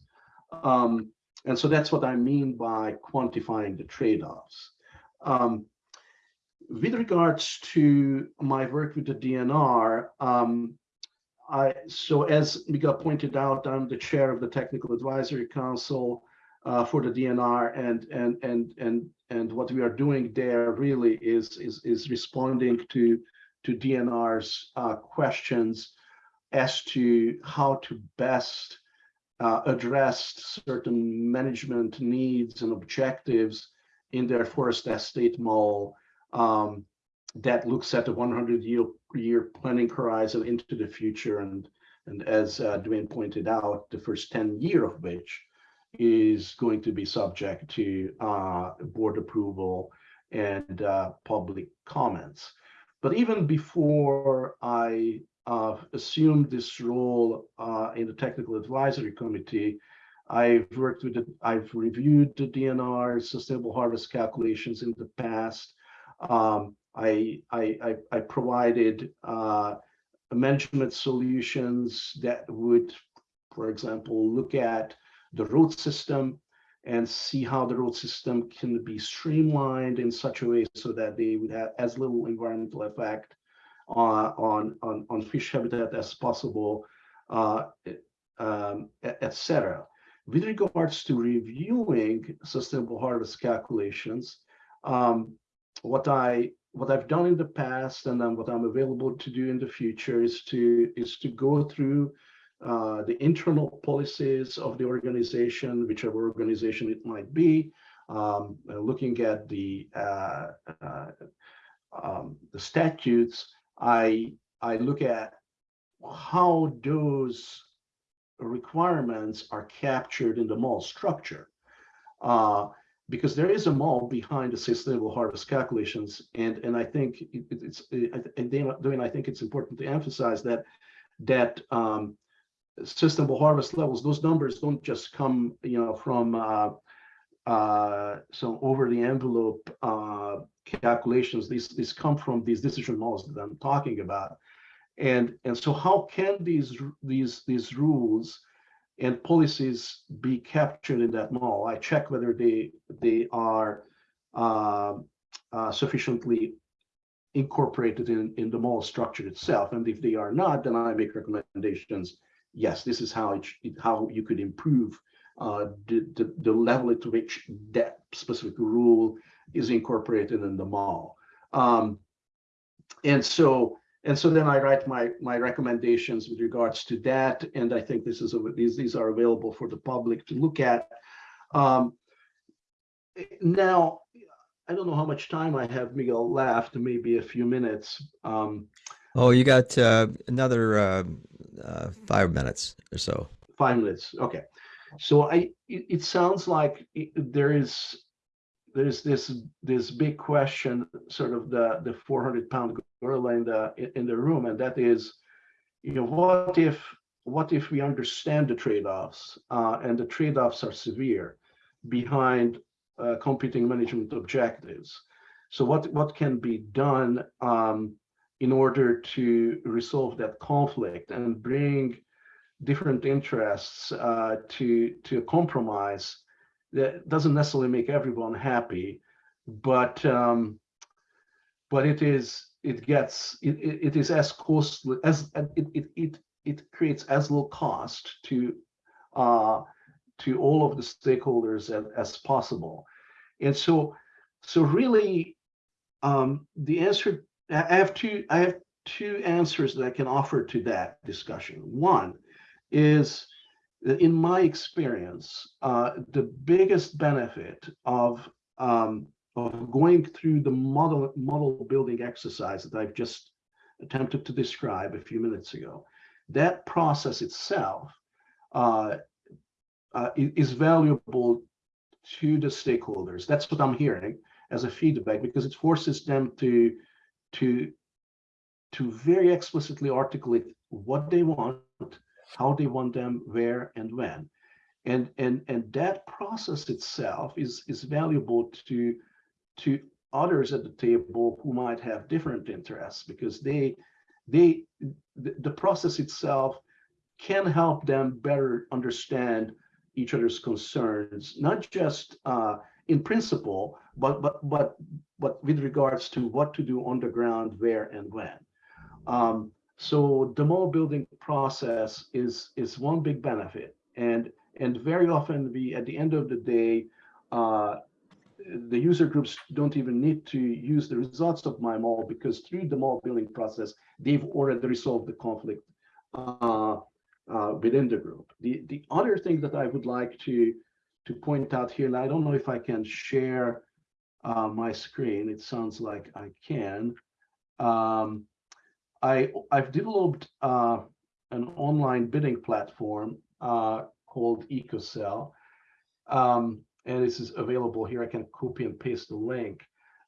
Um, and so that's what I mean by quantifying the trade-offs. Um, with regards to my work with the DNR, um, I, so as Miguel pointed out, I'm the chair of the Technical Advisory Council uh, for the DNR, and and and and and what we are doing there really is is is responding to to DNR's uh, questions as to how to best uh, address certain management needs and objectives in their forest estate mall um, that looks at the 100 year, year planning horizon into the future. And, and as uh, Duane pointed out, the first 10 year of which is going to be subject to uh, board approval and uh, public comments. But even before I uh, assumed this role uh, in the technical advisory committee, I've worked with, the- I've reviewed the DNR sustainable harvest calculations in the past. Um, I, I, I, I provided, uh, management solutions that would, for example, look at the road system and see how the road system can be streamlined in such a way so that they would have as little environmental effect on, on, on fish habitat as possible, uh, um, et et. With regards to reviewing sustainable harvest calculations, um, what I what I've done in the past and then what I'm available to do in the future is to is to go through uh, the internal policies of the organization, whichever organization it might be, um, looking at the uh, uh, um, the statutes. I I look at how those requirements are captured in the mall structure. Uh, because there is a mall behind the sustainable harvest calculations, and and I think it, it's and then I think it's important to emphasize that that um, sustainable harvest levels, those numbers don't just come, you know, from uh, uh, some over the envelope uh, calculations. These these come from these decision models that I'm talking about, and and so how can these these these rules and policies be captured in that mall. I check whether they they are uh, uh, sufficiently incorporated in in the mall structure itself, and if they are not, then I make recommendations. Yes, this is how it, how you could improve uh, the, the the level to which that specific rule is incorporated in the mall. Um, and so and so then I write my my recommendations with regards to that, and I think this is a, these these are available for the public to look at. Um, now, I don't know how much time I have, Miguel, left. Maybe a few minutes. Um, Oh, you got uh, another uh, uh, five minutes or so. five minutes. Okay. So I it, it sounds like it, there is there's this this big question, sort of the the 400 pound gorilla in the in the room, and that is, you know, what if what if we understand the trade-offs uh, and the trade-offs are severe behind uh, competing management objectives? So what what can be done um, in order to resolve that conflict and bring different interests uh, to to compromise that doesn't necessarily make everyone happy, but um, but it is it gets it, it, it is as costly as it, it it it creates as low cost to uh, to all of the stakeholders as, as possible, and so so really um, the answer I have two I have two answers that I can offer to that discussion. One is in my experience, uh, the biggest benefit of um, of going through the model model building exercise that I've just attempted to describe a few minutes ago, that process itself uh, uh, is valuable to the stakeholders. That's what I'm hearing as a feedback because it forces them to to to very explicitly articulate what they want how they want them, where and when. And, and, and that process itself is, is valuable to, to others at the table who might have different interests because they, they the, process itself can help them better understand each other's concerns, not just uh, in principle, but but but but with regards to what to do on the ground, where and when. Um, so the mall building process is is one big benefit, and and very often we at the end of the day, uh, the user groups don't even need to use the results of my mall because through the mall building process they've already resolved the conflict uh, uh, within the group. The the other thing that I would like to to point out here, and I don't know if I can share uh, my screen. It sounds like I can. Um, I, I've developed uh, an online bidding platform uh, called EcoSel. Um, and this is available here. I can copy and paste the link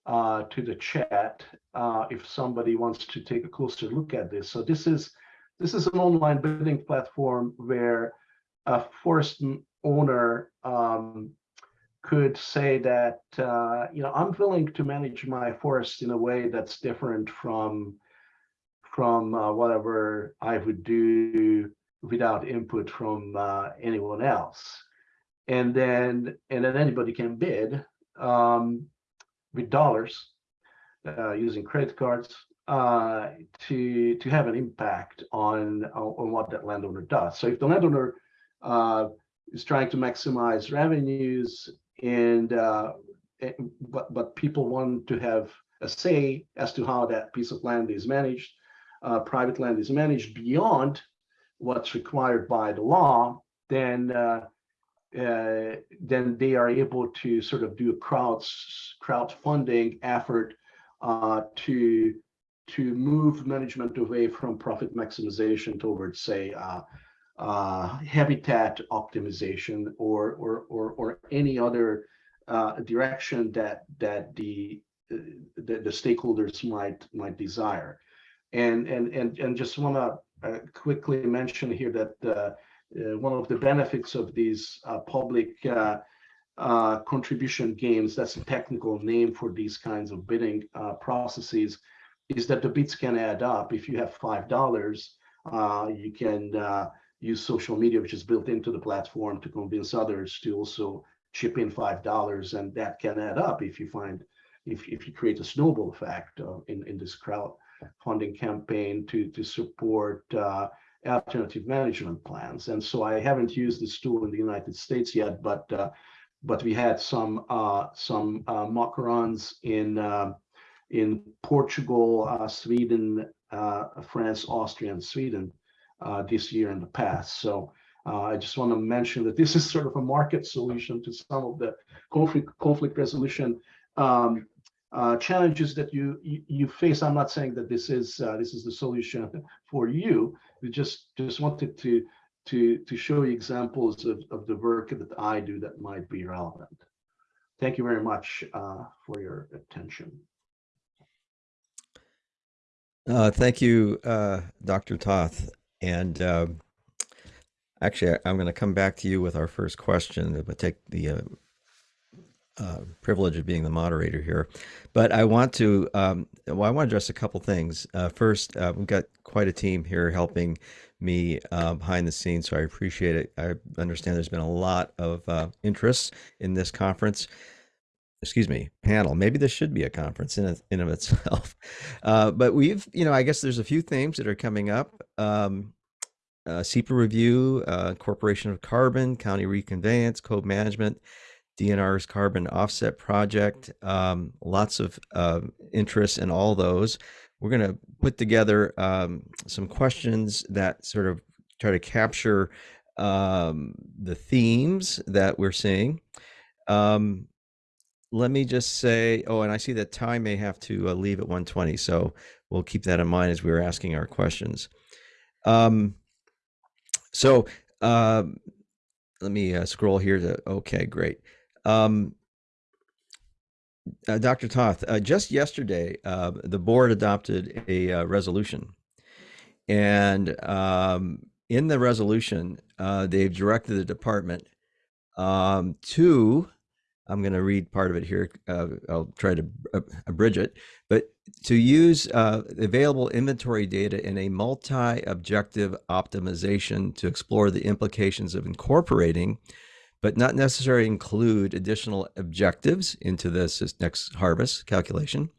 uh, to the chat uh, if somebody wants to take a closer look at this. So this is this is an online bidding platform where a forest owner um, could say that, uh, you know, I'm willing to manage my forest in a way that's different from from uh, whatever I would do without input from uh, anyone else. And then and then anybody can bid um, with dollars uh, using credit cards uh, to to have an impact on on what that landowner does. So if the landowner uh, is trying to maximize revenues and uh, eh, but but people want to have a say as to how that piece of land is managed, uh, private land is managed beyond what's required by the law, then uh, uh, then they are able to sort of do a crowds crowdfunding effort uh, to to move management away from profit maximization towards, say, uh, uh, habitat optimization or or or, or any other direction that that the, the the stakeholders might might desire. And and and and just want to uh, quickly mention here that uh, uh, one of the benefits of these uh, public contribution games, that's a technical name for these kinds of bidding processes, is that the bids can add up. If you have five dollars, uh, you can uh, use social media, which is built into the platform, to convince others to also chip in five dollars, and that can add up if you find if if you create a snowball effect uh, in in this crowd funding campaign to to support uh, alternative management plans. And so I haven't used this tool in the United States yet, but uh, but we had some uh, some uh, mock runs in uh, in Portugal, uh, Sweden, uh, France, Austria, and Sweden this year in the past. So I just want to mention that this is sort of a market solution to some of the conflict conflict resolution um, uh, challenges that you, you you face. I'm not saying that this is uh, this is the solution for you. We just just wanted to to to show you examples of, of the work that I do that might be relevant. Thank you very much uh, for your attention. Uh, thank you, uh, Dr. Toth. And uh, actually, I'm going to come back to you with our first question, but take the uh, privilege of being the moderator here. But I want to, um, well, I want to address a couple things. Uh, first, uh, we've got quite a team here helping me uh, behind the scenes, so I appreciate it. I understand there's been a lot of uh, interest in this conference excuse me, panel. Maybe this should be a conference in in of itself. [laughs] But we've, you know, I guess there's a few themes that are coming up. Um, uh, SEPA review, uh, Corporation of Carbon, County Reconveyance, Co-Management, DNR's Carbon Offset Project. Um, lots of uh, interest in all those. We're going to put together um, some questions that sort of try to capture um, the themes that we're seeing. Um, let me just say, oh, and I see that Tye may have to uh, leave at 120, so we'll keep that in mind as we're asking our questions. Um, so um, let me uh, scroll here to, okay, great. Um, uh, Dr. Toth, uh, just yesterday, uh, the board adopted a uh, resolution. And um, in the resolution, uh, they've directed the department um, to I'm going to read part of it here. Uh, I'll try to ab- abridge it, but to use available inventory data in a multi-objective optimization to explore the implications of incorporating, but not necessarily include additional objectives into this, next harvest calculation.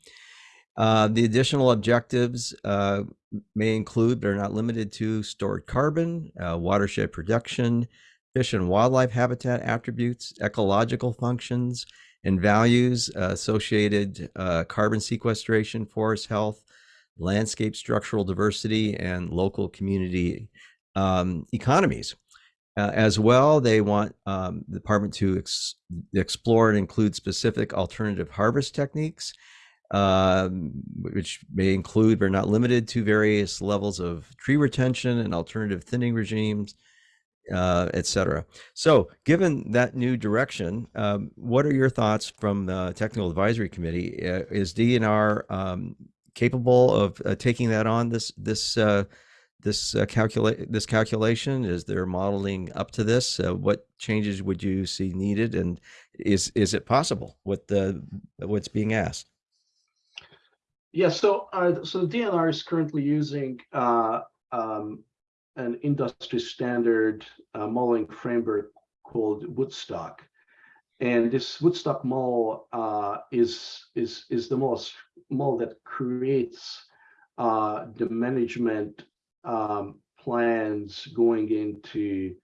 Uh, the additional objectives uh, may include, but are not limited to, stored carbon, uh, watershed production, fish and wildlife habitat attributes, ecological functions, and values uh, associated uh, carbon sequestration, forest health, landscape structural diversity, and local community um, economies. Uh, as well, they want um, the department to ex- explore and include specific alternative harvest techniques, um, which may include but are not limited to various levels of tree retention and alternative thinning regimes, uh, et cetera. So, given that new direction, um, what are your thoughts from the Technical Advisory Committee? Uh, is DNR um, capable of uh, taking that on this this uh, this uh, calculate this calculation? Is there modeling up to this? Uh, what changes would you see needed, and is is it possible with the what's being asked? Yeah, so uh, so the DNR is currently using uh, um, an industry standard uh, modeling framework called Woodstock, and this Woodstock model uh, is is is the most model that creates uh, the management um, plans going into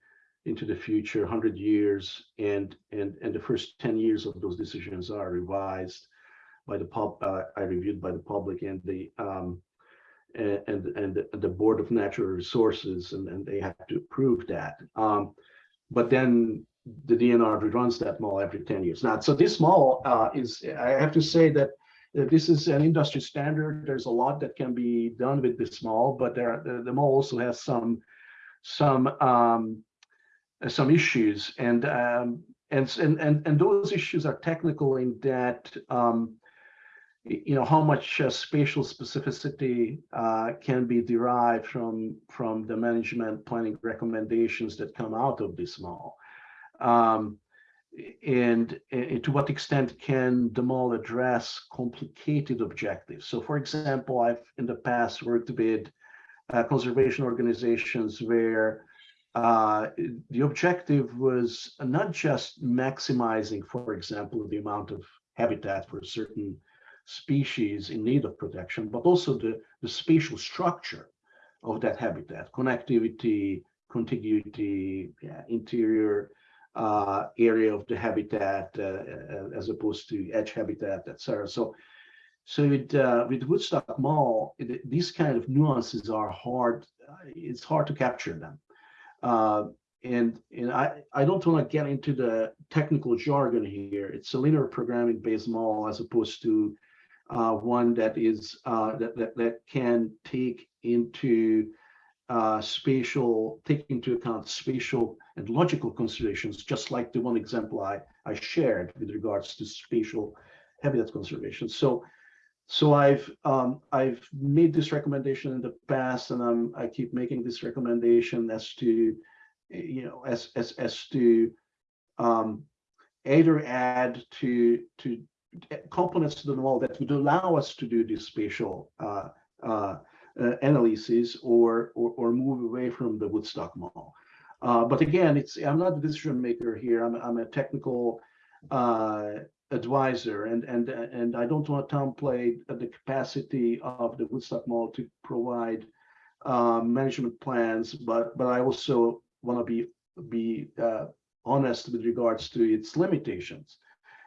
into the future, 100 years, and and and the first 10 years of those decisions are revised by the pub, uh, I reviewed by the public and the um, and and the, board of natural resources, and, and they have to approve that. Um, but then the DNR reruns that mall every 10 years. Now, so this mall uh, is, I have to say that this is an industry standard. There's a lot that can be done with this mall, but there the, the mall also has some some um, some issues, and um, and and and and those issues are technical in that. Um, you know how much uh, spatial specificity uh, can be derived from from the management planning recommendations that come out of this mall um, and, and to what extent can the mall address complicated objectives? So for example i've in the past worked with uh, conservation organizations where uh, the objective was not just maximizing for example the amount of habitat for certain species in need of protection, but also the, the spatial structure of that habitat, connectivity, contiguity, yeah, interior uh, area of the habitat uh, as opposed to edge habitat, etc. So, so with uh, with Woodstock model, it, these kind of nuances are hard. it's hard to capture them. Uh, and and I, I don't want to get into the technical jargon here. It's a linear programming based mall as opposed to uh, one that is uh, that, that that can take into uh, spatial, taking into account spatial and logical considerations, just like the one example I, I shared with regards to spatial habitat conservation. So, so I've um, I've made this recommendation in the past, and I'm I keep making this recommendation as to, you know, as as as to um, either add to to components to the model that would allow us to do this spatial uh, uh, analysis or, or, or move away from the Woodstock model. Uh, but again, it's I'm not the decision maker here. I'm I'm a technical uh, advisor, and and and I don't want to downplay the capacity of the Woodstock model to provide uh, management plans, but but I also want to be be honest with regards to its limitations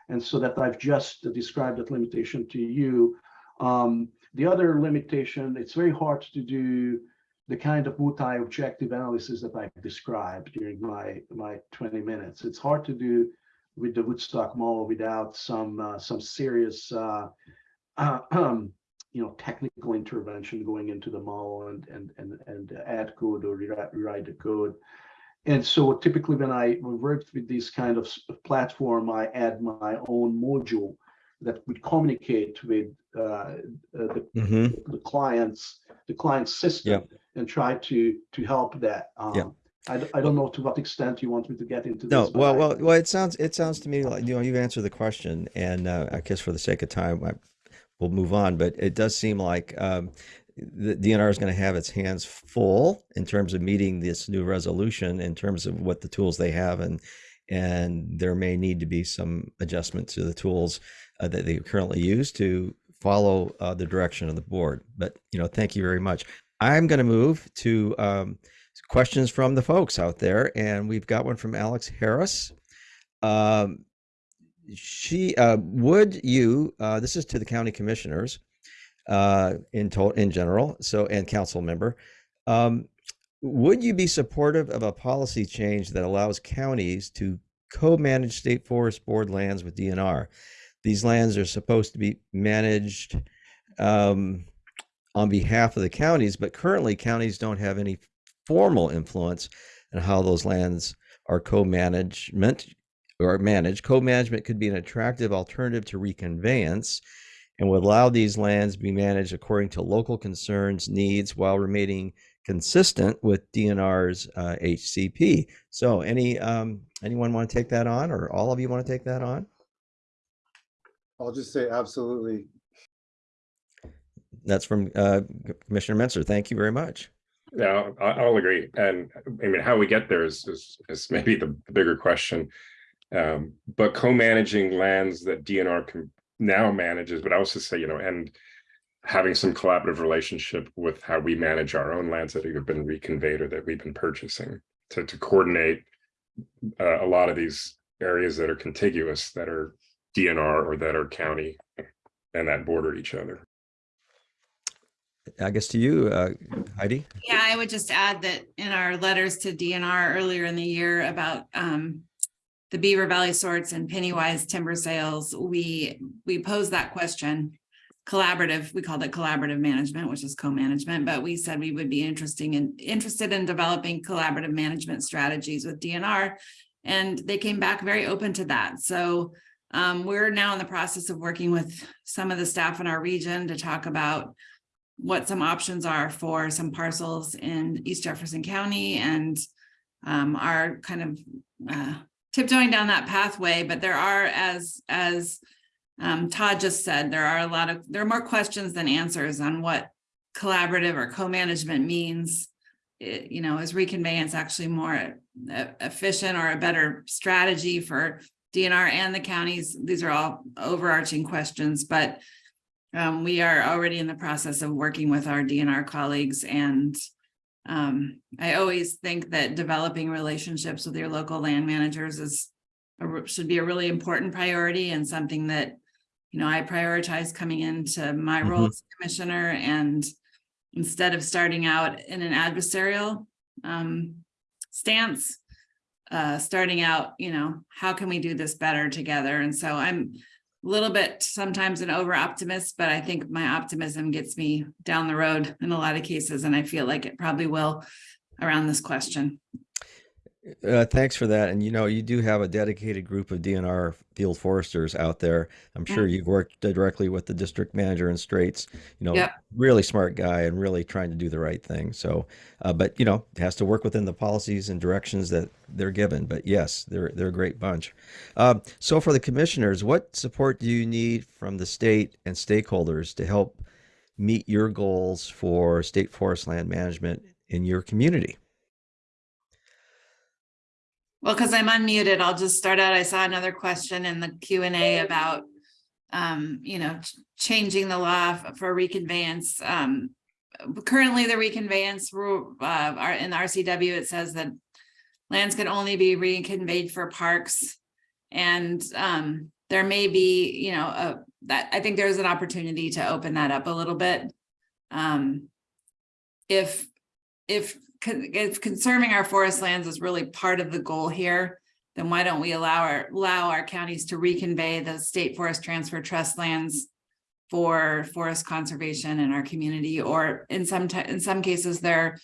and so that I've just described that limitation to you. Um, the other limitation, it's very hard to do the kind of multi-objective analysis that I've described during my, my 20 minutes. It's hard to do with the Woodstock model without some uh, some serious uh, [clears throat] you know technical intervention going into the model and and and and add code or rewrite the code. And so typically when I worked with this kind of platform, I add my own module that would communicate with uh, uh, the, hmm the clients, the client system, Yeah. and try to to help that. Um, Yeah. I, I don't know to what extent you want me to get into No, this. but well, well, well. It sounds it sounds to me like you know you've answered the question, and uh, I guess for the sake of time, I, we'll move on. But it does seem like um, the DNR is going to have its hands full in terms of meeting this new resolution, in terms of what the tools they have, and and there may need to be some adjustment to the tools uh, that they currently use to follow uh, the direction of the board. But you know, thank you very much. I'm going to move to um, questions from the folks out there, and we've got one from Alex Harris. Um, she uh, would you? Uh, this is to the county commissioners uh, in total in general. So and council member. Um, would you be supportive of a policy change that allows counties to co-manage state forest board lands with DNR? These lands are supposed to be managed um, on behalf of the counties, but currently counties don't have any formal influence on how those lands are co-management or managed. Co-management could be an attractive alternative to reconveyance and would allow these lands be managed according to local concerns, needs, while remaining consistent with DNR's uh, HCP. So, any um, anyone want to take that on, or all of you want to take that on? I'll just say absolutely. That's from uh, Commissioner Menser. Thank you very much. Yeah, I, I'll agree. And I mean, how we get there is, is, is maybe the bigger question. Um, but co-managing lands that DNR can now manages, but I also say, you know, and having some collaborative relationship with how we manage our own lands that have been reconveyed or that we've been purchasing to, to coordinate uh, a lot of these areas that are contiguous that are DNR or that are county and that border each other. I guess to you, uh, Heidi. Yeah, I would just add that in our letters to DNR earlier in the year about um. The Beaver Valley sorts and Pennywise timber sales, we, we posed that question. Collaborative, we called it collaborative management, which is co-management, but we said we would be interesting in, interested in developing collaborative management strategies with DNR. And they came back very open to that. So um, we're now in the process of working with some of the staff in our region to talk about what some options are for some parcels in East Jefferson County and um, are kind of uh, tiptoeing down that pathway, but there are, as, as um, Todd just said, there are a lot of, there are more questions than answers on what collaborative or co-management means. It, you know, is reconveyance actually more e- efficient or a better strategy for DNR and the counties? These are all overarching questions, but um, we are already in the process of working with our DNR colleagues and um, I always think that developing relationships with your local land managers is a should be a really important priority and something that, you know, I prioritize coming into my role Mhm. as commissioner and instead of starting out in an adversarial um, stance, uh, starting out, you know, how can we do this better together? And so I'm a little bit sometimes an over optimist, but I think my optimism gets me down the road in a lot of cases, and I feel like it probably will around this question. Uh, thanks for that. And you know, you do have a dedicated group of DNR field foresters out there. I'm sure you've worked directly with the district manager in Straits. You know, Yep. really smart guy and really trying to do the right thing. So, uh, but you know, it has to work within the policies and directions that they're given. But yes, they're they're a great bunch. Um, so for the commissioners, what support do you need from the state and stakeholders to help meet your goals for state forest land management in your community? Well, because I'm unmuted, I'll just start out. I saw another question in the Q and A about, um, you know, ch- changing the law for reconveyance. Um, currently, the reconveyance rule, uh, in the RCW, it says that lands can only be reconveyed for parks. And, um, there may be, you know, uh, that, I think there's an opportunity to open that up a little bit. Um, if, if if conserving our forest lands is really part of the goal here, then why don't we allow our, allow our counties to reconvey the state forest transfer trust lands for forest conservation in our community, or in some, in some cases, they're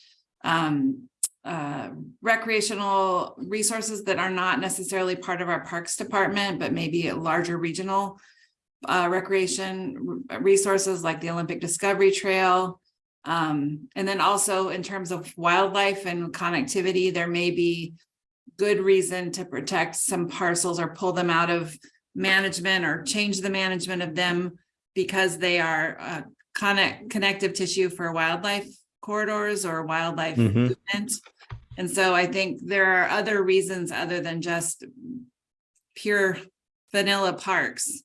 um, uh, recreational resources that are not necessarily part of our Parks Department, but maybe larger regional uh, recreation resources like the Olympic Discovery Trail, um, and then also in terms of wildlife and connectivity, there may be good reason to protect some parcels or pull them out of management or change the management of them because they are uh, connect, connective tissue for wildlife corridors or wildlife Mhm. movement. And so I think there are other reasons other than just pure vanilla parks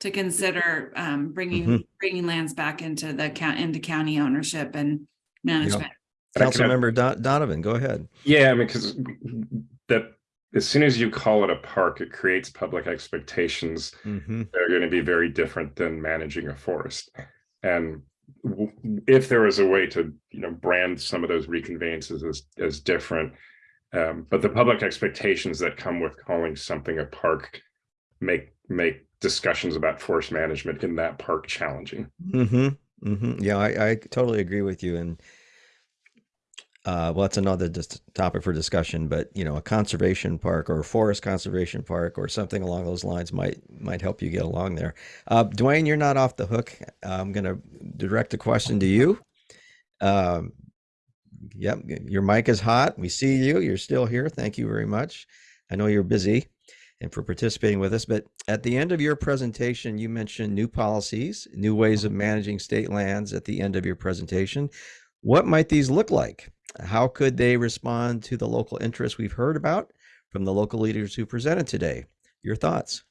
to consider um, bringing, Mhm. bringing lands back into the count, into county ownership and management. But I can- Councilmember Don- Donovan, go ahead. Yeah, I mean, because that as soon as you call it a park, it creates public expectations hmm that are going to be very different than managing a forest. And w- if there was a way to, you know, brand some of those reconveyances as as different, um, but the public expectations that come with calling something a park make make discussions about forest management in that park challenging. hmm hmm Yeah, I, I totally agree with you. And uh, well, that's another topic for discussion. But you know, a conservation park or a forest conservation park or something along those lines might might help you get along there. Uh, Duane, you're not off the hook. I'm going to direct a question to you. Um, Yep, your mic is hot. We see you. You're still here. Thank you very much. I know you're busy and for participating with us, but at the end of your presentation, you mentioned new policies, new ways of managing state lands at the end of your presentation. What might these look like? How could they respond to the local interests we've heard about from the local leaders who presented today? Your thoughts?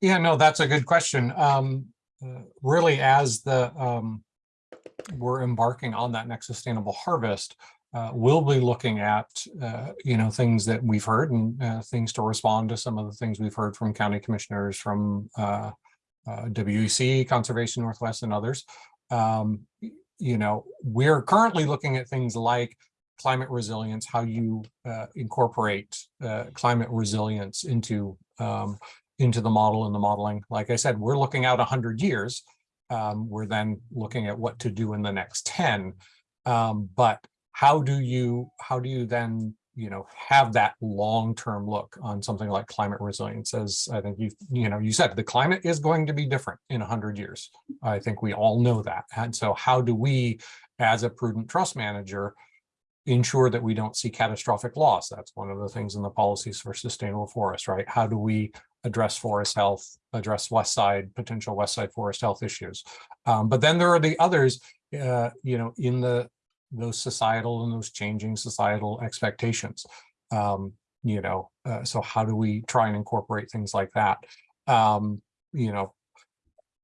Yeah, no, that's a good question. Um, uh, really, as the, um, we're embarking on that next sustainable harvest, uh, we'll be looking at, uh, you know, things that we've heard and, uh, things to respond to some of the things we've heard from county commissioners, from, uh, uh, WEC, Conservation Northwest and others. Um, you know, we're currently looking at things like climate resilience, how you, uh, incorporate, climate resilience into, um, into the model and the modeling. Like I said, we're looking out a hundred years. Um, we're then looking at what to do in the next ten. Um, but how do you, how do you then, you know, have that long-term look on something like climate resilience? As I think you, you know, you said, the climate is going to be different in a hundred years. I think we all know that. And so how do we, as a prudent trust manager, ensure that we don't see catastrophic loss? That's one of the things in the policies for sustainable forest, right? How do we address forest health, address west side, potential west side forest health issues. Um, but then there are the others, uh, you know, in the those societal and those changing societal expectations. Um, you know, uh, so how do we try and incorporate things like that? Um, you know,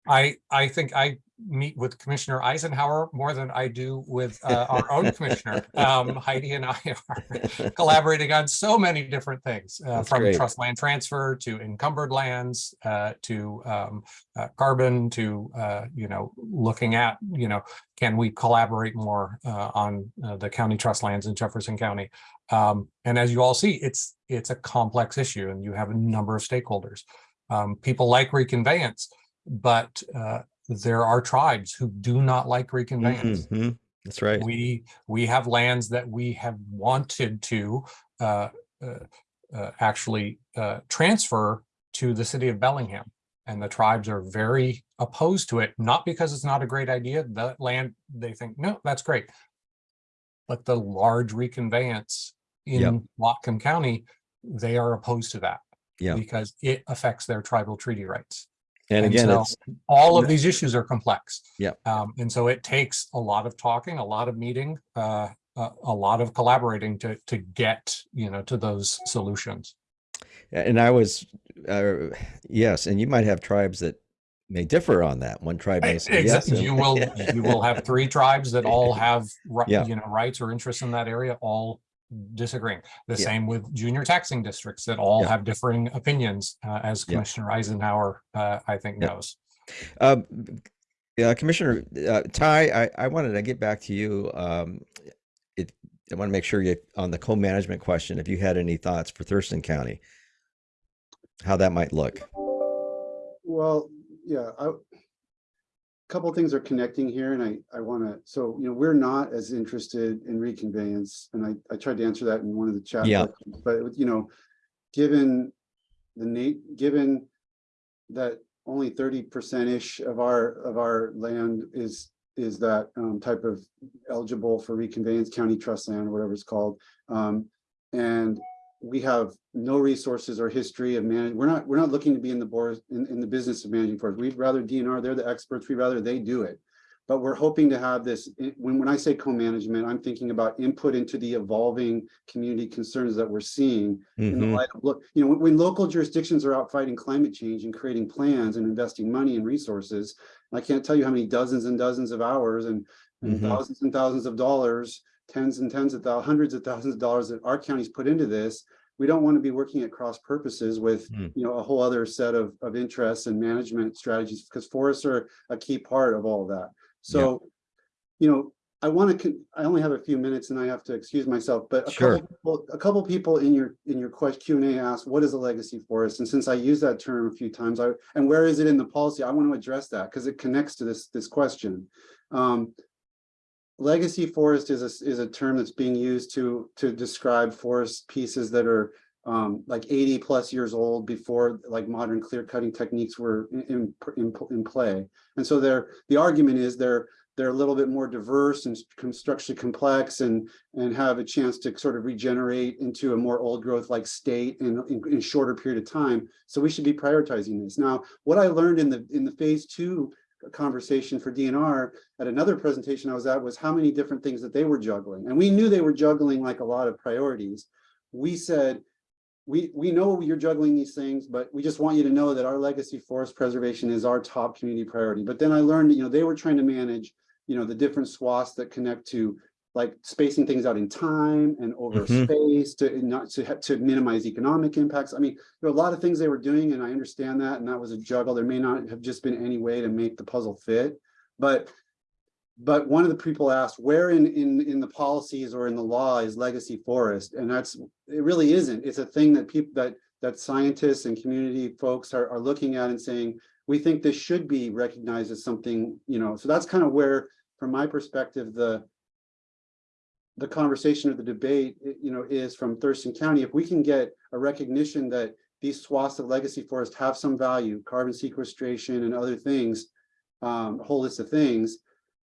I I think I meet with Commissioner Eisenhour more than I do with uh, our own [laughs] commissioner. Um, Heidi and I are [laughs] collaborating on so many different things, uh, from great. trust land transfer to encumbered lands, uh, to um, uh, carbon, to uh, you know looking at you know can we collaborate more uh, on uh, the county trust lands in Jefferson County? Um, and as you all see, it's it's a complex issue, and you have a number of stakeholders. Um, people like reconveyance, but uh, there are tribes who do not like reconveyance Mhm. That's right. we we have lands that we have wanted to uh, uh, uh, actually uh, transfer to the city of Bellingham. And the tribes are very opposed to it, not because it's not a great idea. The land, they think, no, that's great. But the large reconveyance Yep. in Whatcom County, they are opposed to that. Yeah. Because it affects their tribal treaty rights And and again, so- all of these issues are complex. Yeah. Um, and so it takes a lot of talking, a lot of meeting, uh, a, a lot of collaborating to, to get, you know, to those solutions. And I was, uh, yes, and you might have tribes that may differ on that. One tribe may say yes. Exactly. and- You will, [laughs] you will have three tribes that all have, Yeah. you know, rights or interests in that area, all disagreeing. The Yeah. same with junior taxing districts that all Yeah. have differing opinions, uh, as Yeah. Commissioner Eisenhour, uh, I think Yeah. knows. Um, yeah, Commissioner uh, Tye, I, I wanted to get back to you. Um, it, I want to make sure you on the co-management question, if you had any thoughts for Thurston County, how that might look. Well, yeah, I. Couple things are connecting here and I, I wanna, so, you know, we're not as interested in reconveyance. And I, I tried to answer that in one of the chat. Yeah. questions, But, you know, given the Nate, given that only thirty percent-ish of our, of our land is, is that um, type of eligible for reconveyance county trust land, or whatever it's called. Um, and we have no resources or history of managing, we're not, we're not looking to be in the board, in, in the business of managing forests. We'd rather DNR, they're the experts, we'd rather they do it. But we're hoping to have this, when, when I say co-management, I'm thinking about input into the evolving community concerns that we're seeing in the Mhm. light of, look, you know, when, when local jurisdictions are out fighting climate change and creating plans and investing money and resources, I can't tell you how many dozens and dozens of hours and, and Mhm. thousands and thousands of dollars, tens and tens of thou, hundreds of thousands of dollars that our counties put into this. We don't want to be working at cross purposes with, Hmm. you know, a whole other set of, of interests and management strategies, because forests are a key part of all of that. So, you know, I want to, I only have a few minutes and I have to excuse myself, but a Sure. couple, people- a couple people in your, in your question Q and A asked, what is a legacy forest? And since I use that term a few times, I, and where is it in the policy? I want to address that because it connects to this, this question. Um, Legacy forest is a, is a term that's being used to, to describe forest pieces that are um, like eighty plus years old before like modern clear cutting techniques were in, in, in, play. And so there, the argument is they're, they're a little bit more diverse and structurally complex and, and have a chance to sort of regenerate into a more old growth like state in, in, in shorter period of time. So we should be prioritizing this. Now, what I learned in the, in the phase two conversation for DNR at another presentation I was at was how many different things that they were juggling. And we knew they were juggling like a lot of priorities. We said, we, we know you're juggling these things, but we just want you to know that our legacy forest preservation is our top community priority. But then I learned, you know, they were trying to manage, you know, the different swaths that connect to like spacing things out in time and over Mhm. space to not to have to minimize economic impacts. I mean, there are a lot of things they were doing and I understand that. And that was a juggle. There may not have just been any way to make the puzzle fit, but but one of the people asked where in in in the policies or in the law is legacy forest and that's it really isn't it's a thing that people that that scientists and community folks are, are looking at and saying we think this should be recognized as something you know so that's kind of where from my perspective the the conversation or the debate you know is from thurston county if we can get a recognition that these swaths of legacy forest have some value carbon sequestration and other things um, a whole list of things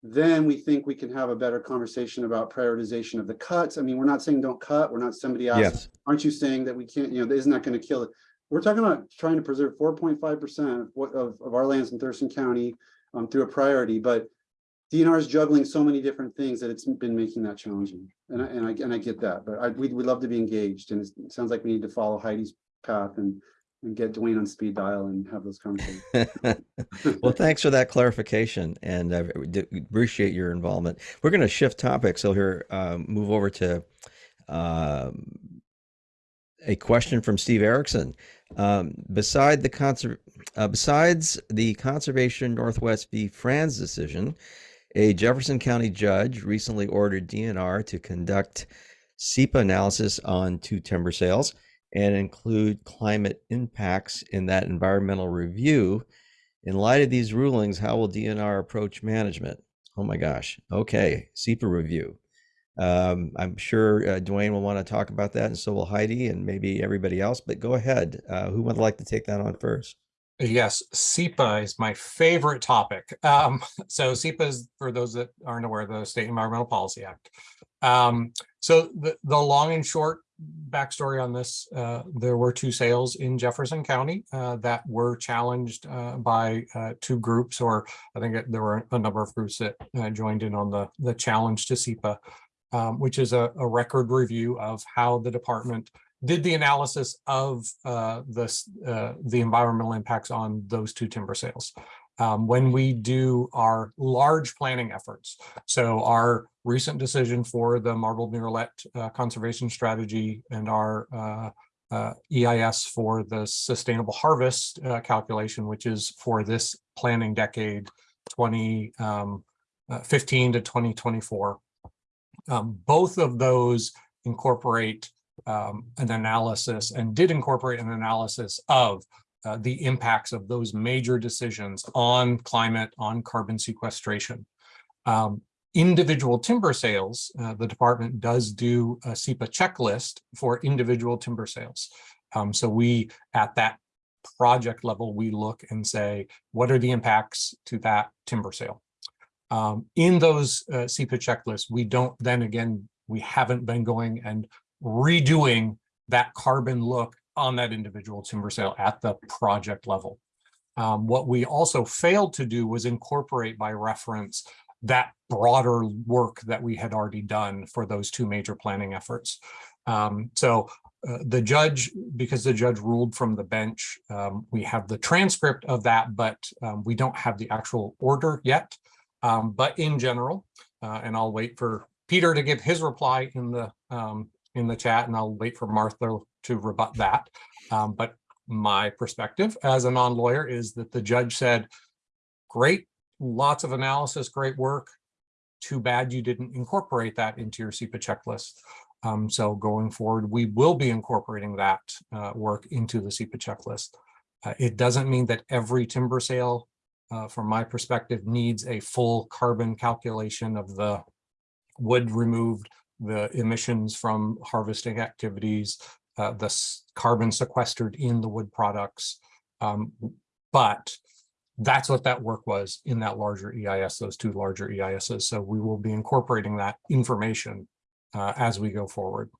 then we think we can have a better conversation about prioritization of the cuts. I mean, we're not saying don't cut. We're not somebody else. Yes. aren't you saying that we can't, you know, isn't that going to kill it? We're talking about trying to preserve four point five percent of, of our lands in Thurston County um, through a priority, but DNR is juggling so many different things that it's been making that challenging. And I, and I, and I get that, but I, we'd, we'd love to be engaged and it sounds like we need to follow Heidi's path and, and get Duane on speed dial and have those conversations. [laughs] well, thanks for that clarification, and I appreciate your involvement. We're going to shift topics, so here um, move over to um, a question from Steve Erickson. Um, beside the uh, besides the Conservation Northwest v. Franz decision, a Jefferson County judge recently ordered DNR to conduct SEPA analysis on two timber sales and include climate impacts in that environmental review. In light of these rulings, how will DNR approach management? Oh my gosh. Okay, SEPA review. Um, I'm sure uh, Duane will want to talk about that, and so will Heidi and maybe everybody else. But go ahead. Uh, who would like to take that on first? Yes, SEPA is my favorite topic. Um, [laughs] so SEPA is, for those that aren't aware, the State Environmental Policy Act. Um, so the, the long and short backstory on this, uh, there were two sales in Jefferson County uh, that were challenged uh, by uh, two groups, or I think there were a number of groups that uh, joined in on the, the challenge to SEPA, um, which is a, a record review of how the department did the analysis of uh, this, uh, the environmental impacts on those two timber sales. Um, when we do our large planning efforts, so our recent decision for the marbled murrelet uh, conservation strategy and our uh, uh, EIS for the sustainable harvest uh, calculation, which is for this planning decade, 2015 um, to 2024. Um, both of those incorporate um, an analysis and did incorporate an analysis of uh, the impacts of those major decisions on climate, on carbon sequestration. Um, individual timber sales, uh, the department does do a SEPA checklist for individual timber sales. Um, so we, at that project level, we look and say, what are the impacts to that timber sale? Um, in those uh, checklists, we don't then again, we haven't been going and redoing that carbon look on that individual timber sale at the project level. Um, what we also failed to do was incorporate by reference that broader work that we had already done for those two major planning efforts. Um, so uh, the judge, because the judge ruled from the bench, um, we have the transcript of that, but um, we don't have the actual order yet. Um, but in general, uh, and I'll wait for Peter to give his reply in the um, in the chat, and I'll wait for Martha to rebut that. Um, but my perspective as a non-lawyer is that the judge said, great, lots of analysis, great work. Too bad you didn't incorporate that into your SEPA checklist. Um, so going forward, we will be incorporating that uh, work into the SEPA checklist. Uh, it doesn't mean that every timber sale, uh, from my perspective, needs a full carbon calculation of the wood removed, the emissions from harvesting activities, uh, the carbon sequestered in the wood products. Um, but that's what that work was in that larger EIS, those two larger EISs. So we will be incorporating that information uh, as we go forward.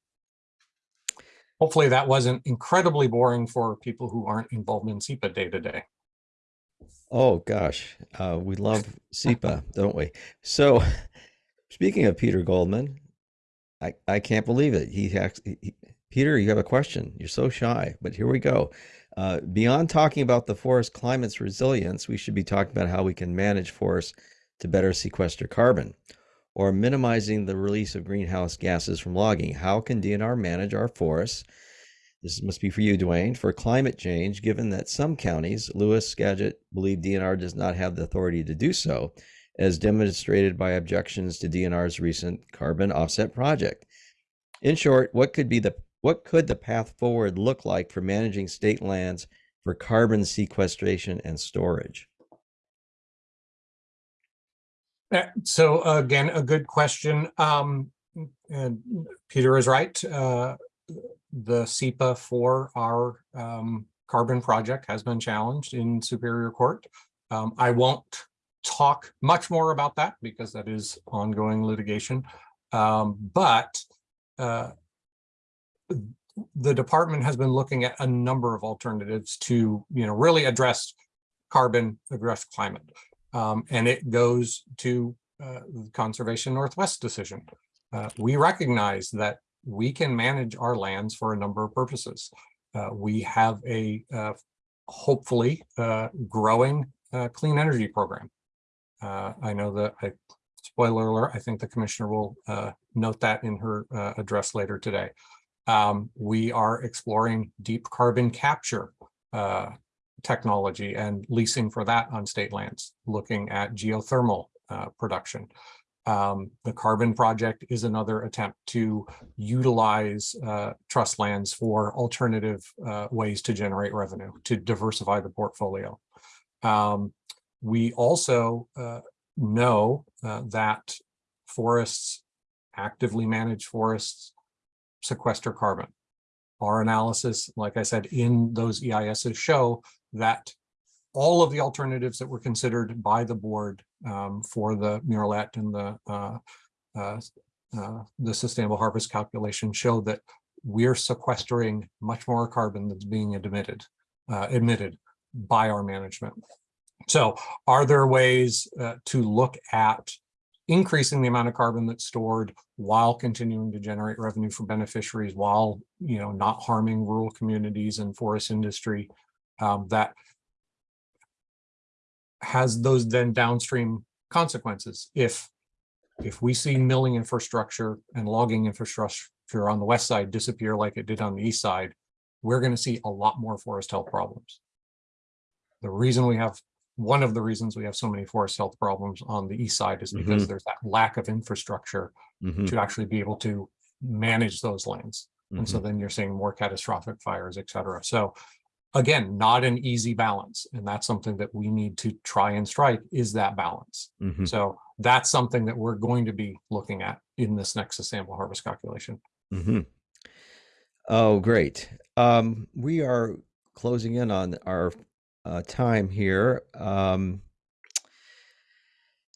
Hopefully that wasn't incredibly boring for people who aren't involved in SEPA day to day. Oh gosh, uh, we love SEPA, don't we? So, [laughs] speaking of Peter Goldman, I, I can't believe it. He, he- Peter, you have a question. You're so shy, but here we go. Uh, beyond talking about the forest climate's resilience, we should be talking about how we can manage forests to better sequester carbon or minimizing the release of greenhouse gases from logging. How can DNR manage our forests? This must be for you, Duane, for climate change, given that some counties, Lewis, Skagit, believe DNR does not have the authority to do so, as demonstrated by objections to DNR's recent carbon offset project. In short, what could be the what could the path forward look like for managing state lands for carbon sequestration and storage? Uh, So again, a good question. Um, and Peter is right. Uh, the SEPA for our um, carbon project has been challenged in Superior Court. Um, I won't talk much more about that because that is ongoing litigation. Um, but uh, the department has been looking at a number of alternatives to, you know, really address carbon, address climate. Um, and it goes to uh, the Conservation Northwest decision. Uh, we recognize that we can manage our lands for a number of purposes. Uh, we have a uh, hopefully uh, growing clean energy program. Uh, I know that I spoiler alert, I think the commissioner will uh, note that in her uh, address later today. Um, we are exploring deep carbon capture uh, technology and leasing for that on state lands, looking at geothermal uh, production. Um, the carbon project is another attempt to utilize uh, trust lands for alternative uh, ways to generate revenue, to diversify the portfolio. Um, we also uh, know uh, that forests, actively managed forests, sequester carbon. Our analysis, like I said, in those EISs show that all of the alternatives that were considered by the board um, for the murrelet and the uh, uh, uh, the sustainable harvest calculation show that we're sequestering much more carbon that's being emitted uh, by our management. So are there ways uh, to look at increasing the amount of carbon that's stored while continuing to generate revenue for beneficiaries while you know not harming rural communities and forest industry um, that has those then downstream consequences? If if we see milling infrastructure and logging infrastructure on the west side disappear like it did on the east side we're going to see a lot more forest health problems. The reason we have one of the reasons we have so many forest health problems on the east side is because there's that lack of infrastructure Mhm, to actually be able to manage those lands. And so mhm. then you're seeing more catastrophic fires, et cetera. So again, not an easy balance. And that's something that we need to try and strike is that balance. Mhm. So that's something that we're going to be looking at in this next sustainable harvest calculation. hmm Oh, great. Um, we are closing in on our uh, time here. Um,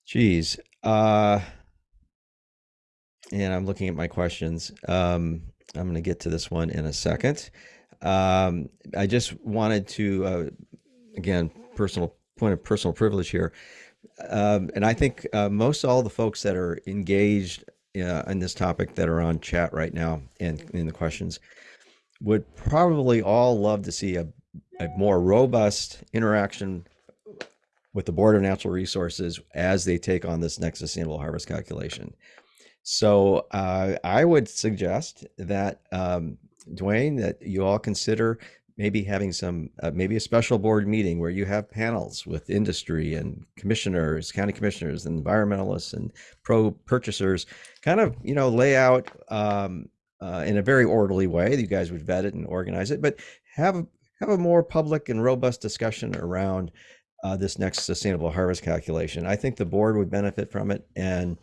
geez. Uh, and I'm looking at my questions. Um, I'm going to get to this one in a second. Um, I just wanted to, uh, again, personal point of personal privilege here. Um, and I think uh, most all the folks that are engaged uh, in this topic that are on chat right now and in the questions would probably all love to see a, a more robust interaction with the Board of Natural Resources as they take on this next sustainable harvest calculation. So uh, I would suggest that um, Duane, that you all consider maybe having some, uh, maybe a special board meeting where you have panels with industry and commissioners, county commissioners, and environmentalists and pro purchasers, kind of you know lay out um, uh, in a very orderly way. You guys would vet it and organize it, but have have a more public and robust discussion around uh, this next sustainable harvest calculation. I think the board would benefit from it, and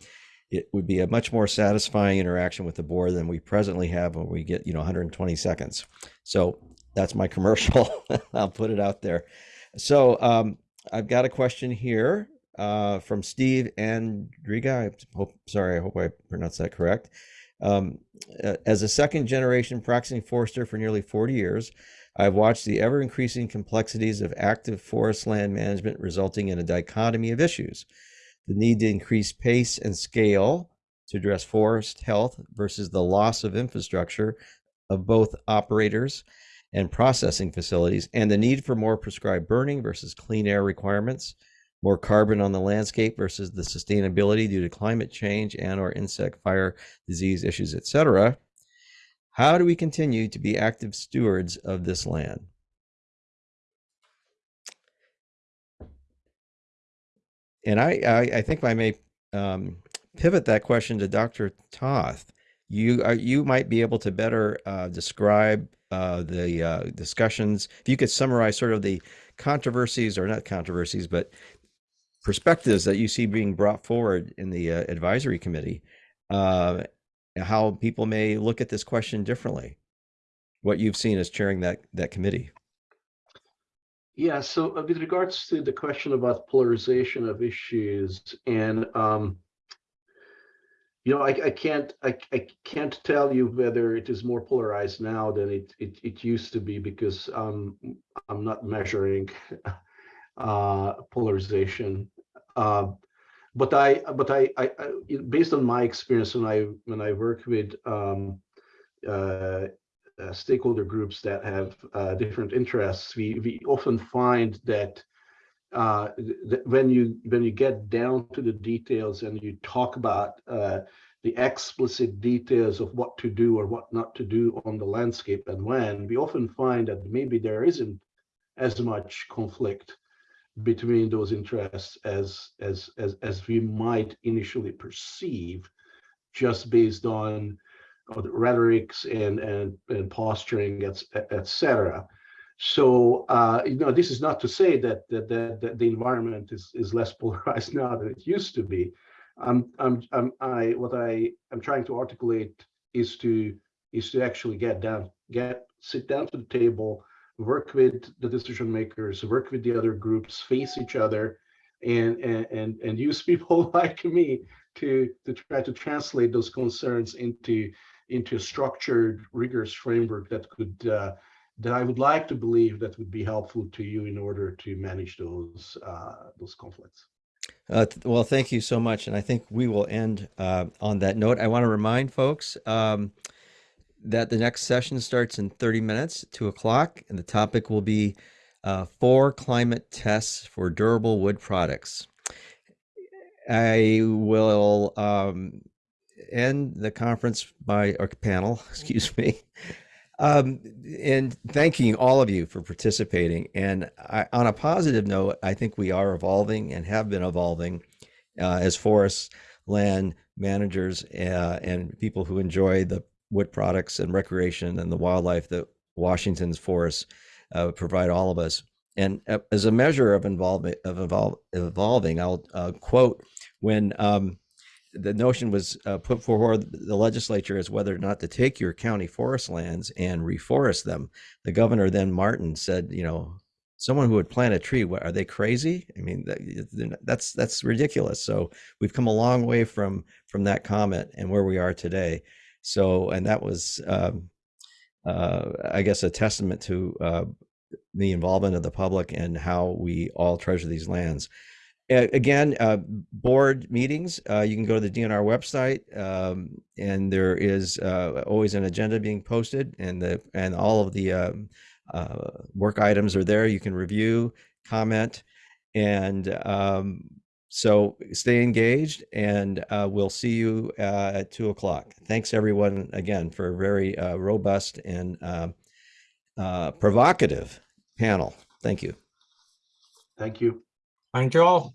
it would be a much more satisfying interaction with the board than we presently have when we get you know 120 seconds. So that's my [laughs] commercial. I'll put it out there. So um, I've got a question here uh, from Steve Andriga. I hope, sorry, I hope I pronounced that correct. Um, as a second generation practicing forester for nearly 40 years, I've watched the ever increasing complexities of active forest land management resulting in a dichotomy of issues. The need to increase pace and scale to address forest health versus the loss of infrastructure of both operators and processing facilities, and the need for more prescribed burning versus clean air requirements, more carbon on the landscape versus the sustainability due to climate change and or insect fire disease issues, etc. How do we continue to be active stewards of this land? And I, I, I think I may um, pivot that question to Dr. Toth. You are, you might be able to better uh, describe uh, the uh, discussions. If you could summarize sort of the controversies, or not controversies, but perspectives that you see being brought forward in the uh, advisory committee, uh, how people may look at this question differently. What you've seen as chairing that that committee. Yeah, so uh, with regards to the question about polarization of issues and um, you know, I, I can't I, I can't tell you whether it is more polarized now than it it, it used to be because um, I'm not measuring [laughs] uh, polarization. Uh, but I but I, I, I based on my experience when I when I work with um, uh, uh, stakeholder groups that have uh, different interests, we we often find that uh, when you when you get down to the details and you talk about uh, the explicit details of what to do or what not to do on the landscape and when, we often find that maybe there isn't as much conflict between those interests as as as as we might initially perceive, just based on the rhetorics and and and posturing, etc. So uh, you know, this is not to say that that, that, that the environment is is less [laughs] polarized now than it used to be. I'm I'm I'm I what I am trying to articulate is to is to actually get down, get sit down to the table, work with the decision makers, work with the other groups, face each other, and and and, use [laughs] people like me to to try to translate those concerns into into a structured, rigorous framework that could uh, that I would like to believe that would be helpful to you in order to manage those uh, those conflicts. Uh, well, thank you so much, and I think we will end uh, on that note. I want to remind folks um, that the next session starts in 30 minutes, two o'clock, and the topic will be uh, four climate tests for durable wood products. I will um, end the conference by or panel, [laughs] excuse me, um, and thanking all of you for participating. And I, on a positive note, I think we are evolving and have been evolving uh, as forest land managers uh, and people who enjoy the wood products and recreation and the wildlife that Washington's forests uh, provide all of us. And uh, as a measure of involvement of evol- evolving, I'll uh, quote when um, the notion was uh, put forward the legislature as whether or not to take your county forest lands and reforest them. The governor then Martin said, you know, someone who would plant a tree, what, are they crazy? I mean, that, that's that's ridiculous. So we've come a long way from from that comment and where we are today. So, and that was, um, uh, I guess, a testament to uh, the involvement of the public and how we all treasure these lands again, uh, board meetings, uh, you can go to the DNR website um, and there is uh, always an agenda being posted and the and all of the um, uh, work items are there. You can review, comment, and um, so stay engaged and uh, we'll see you uh, at two o'clock. Thanks everyone again for a very robust and um, provocative panel. Thank you. Thank you. Thank you all.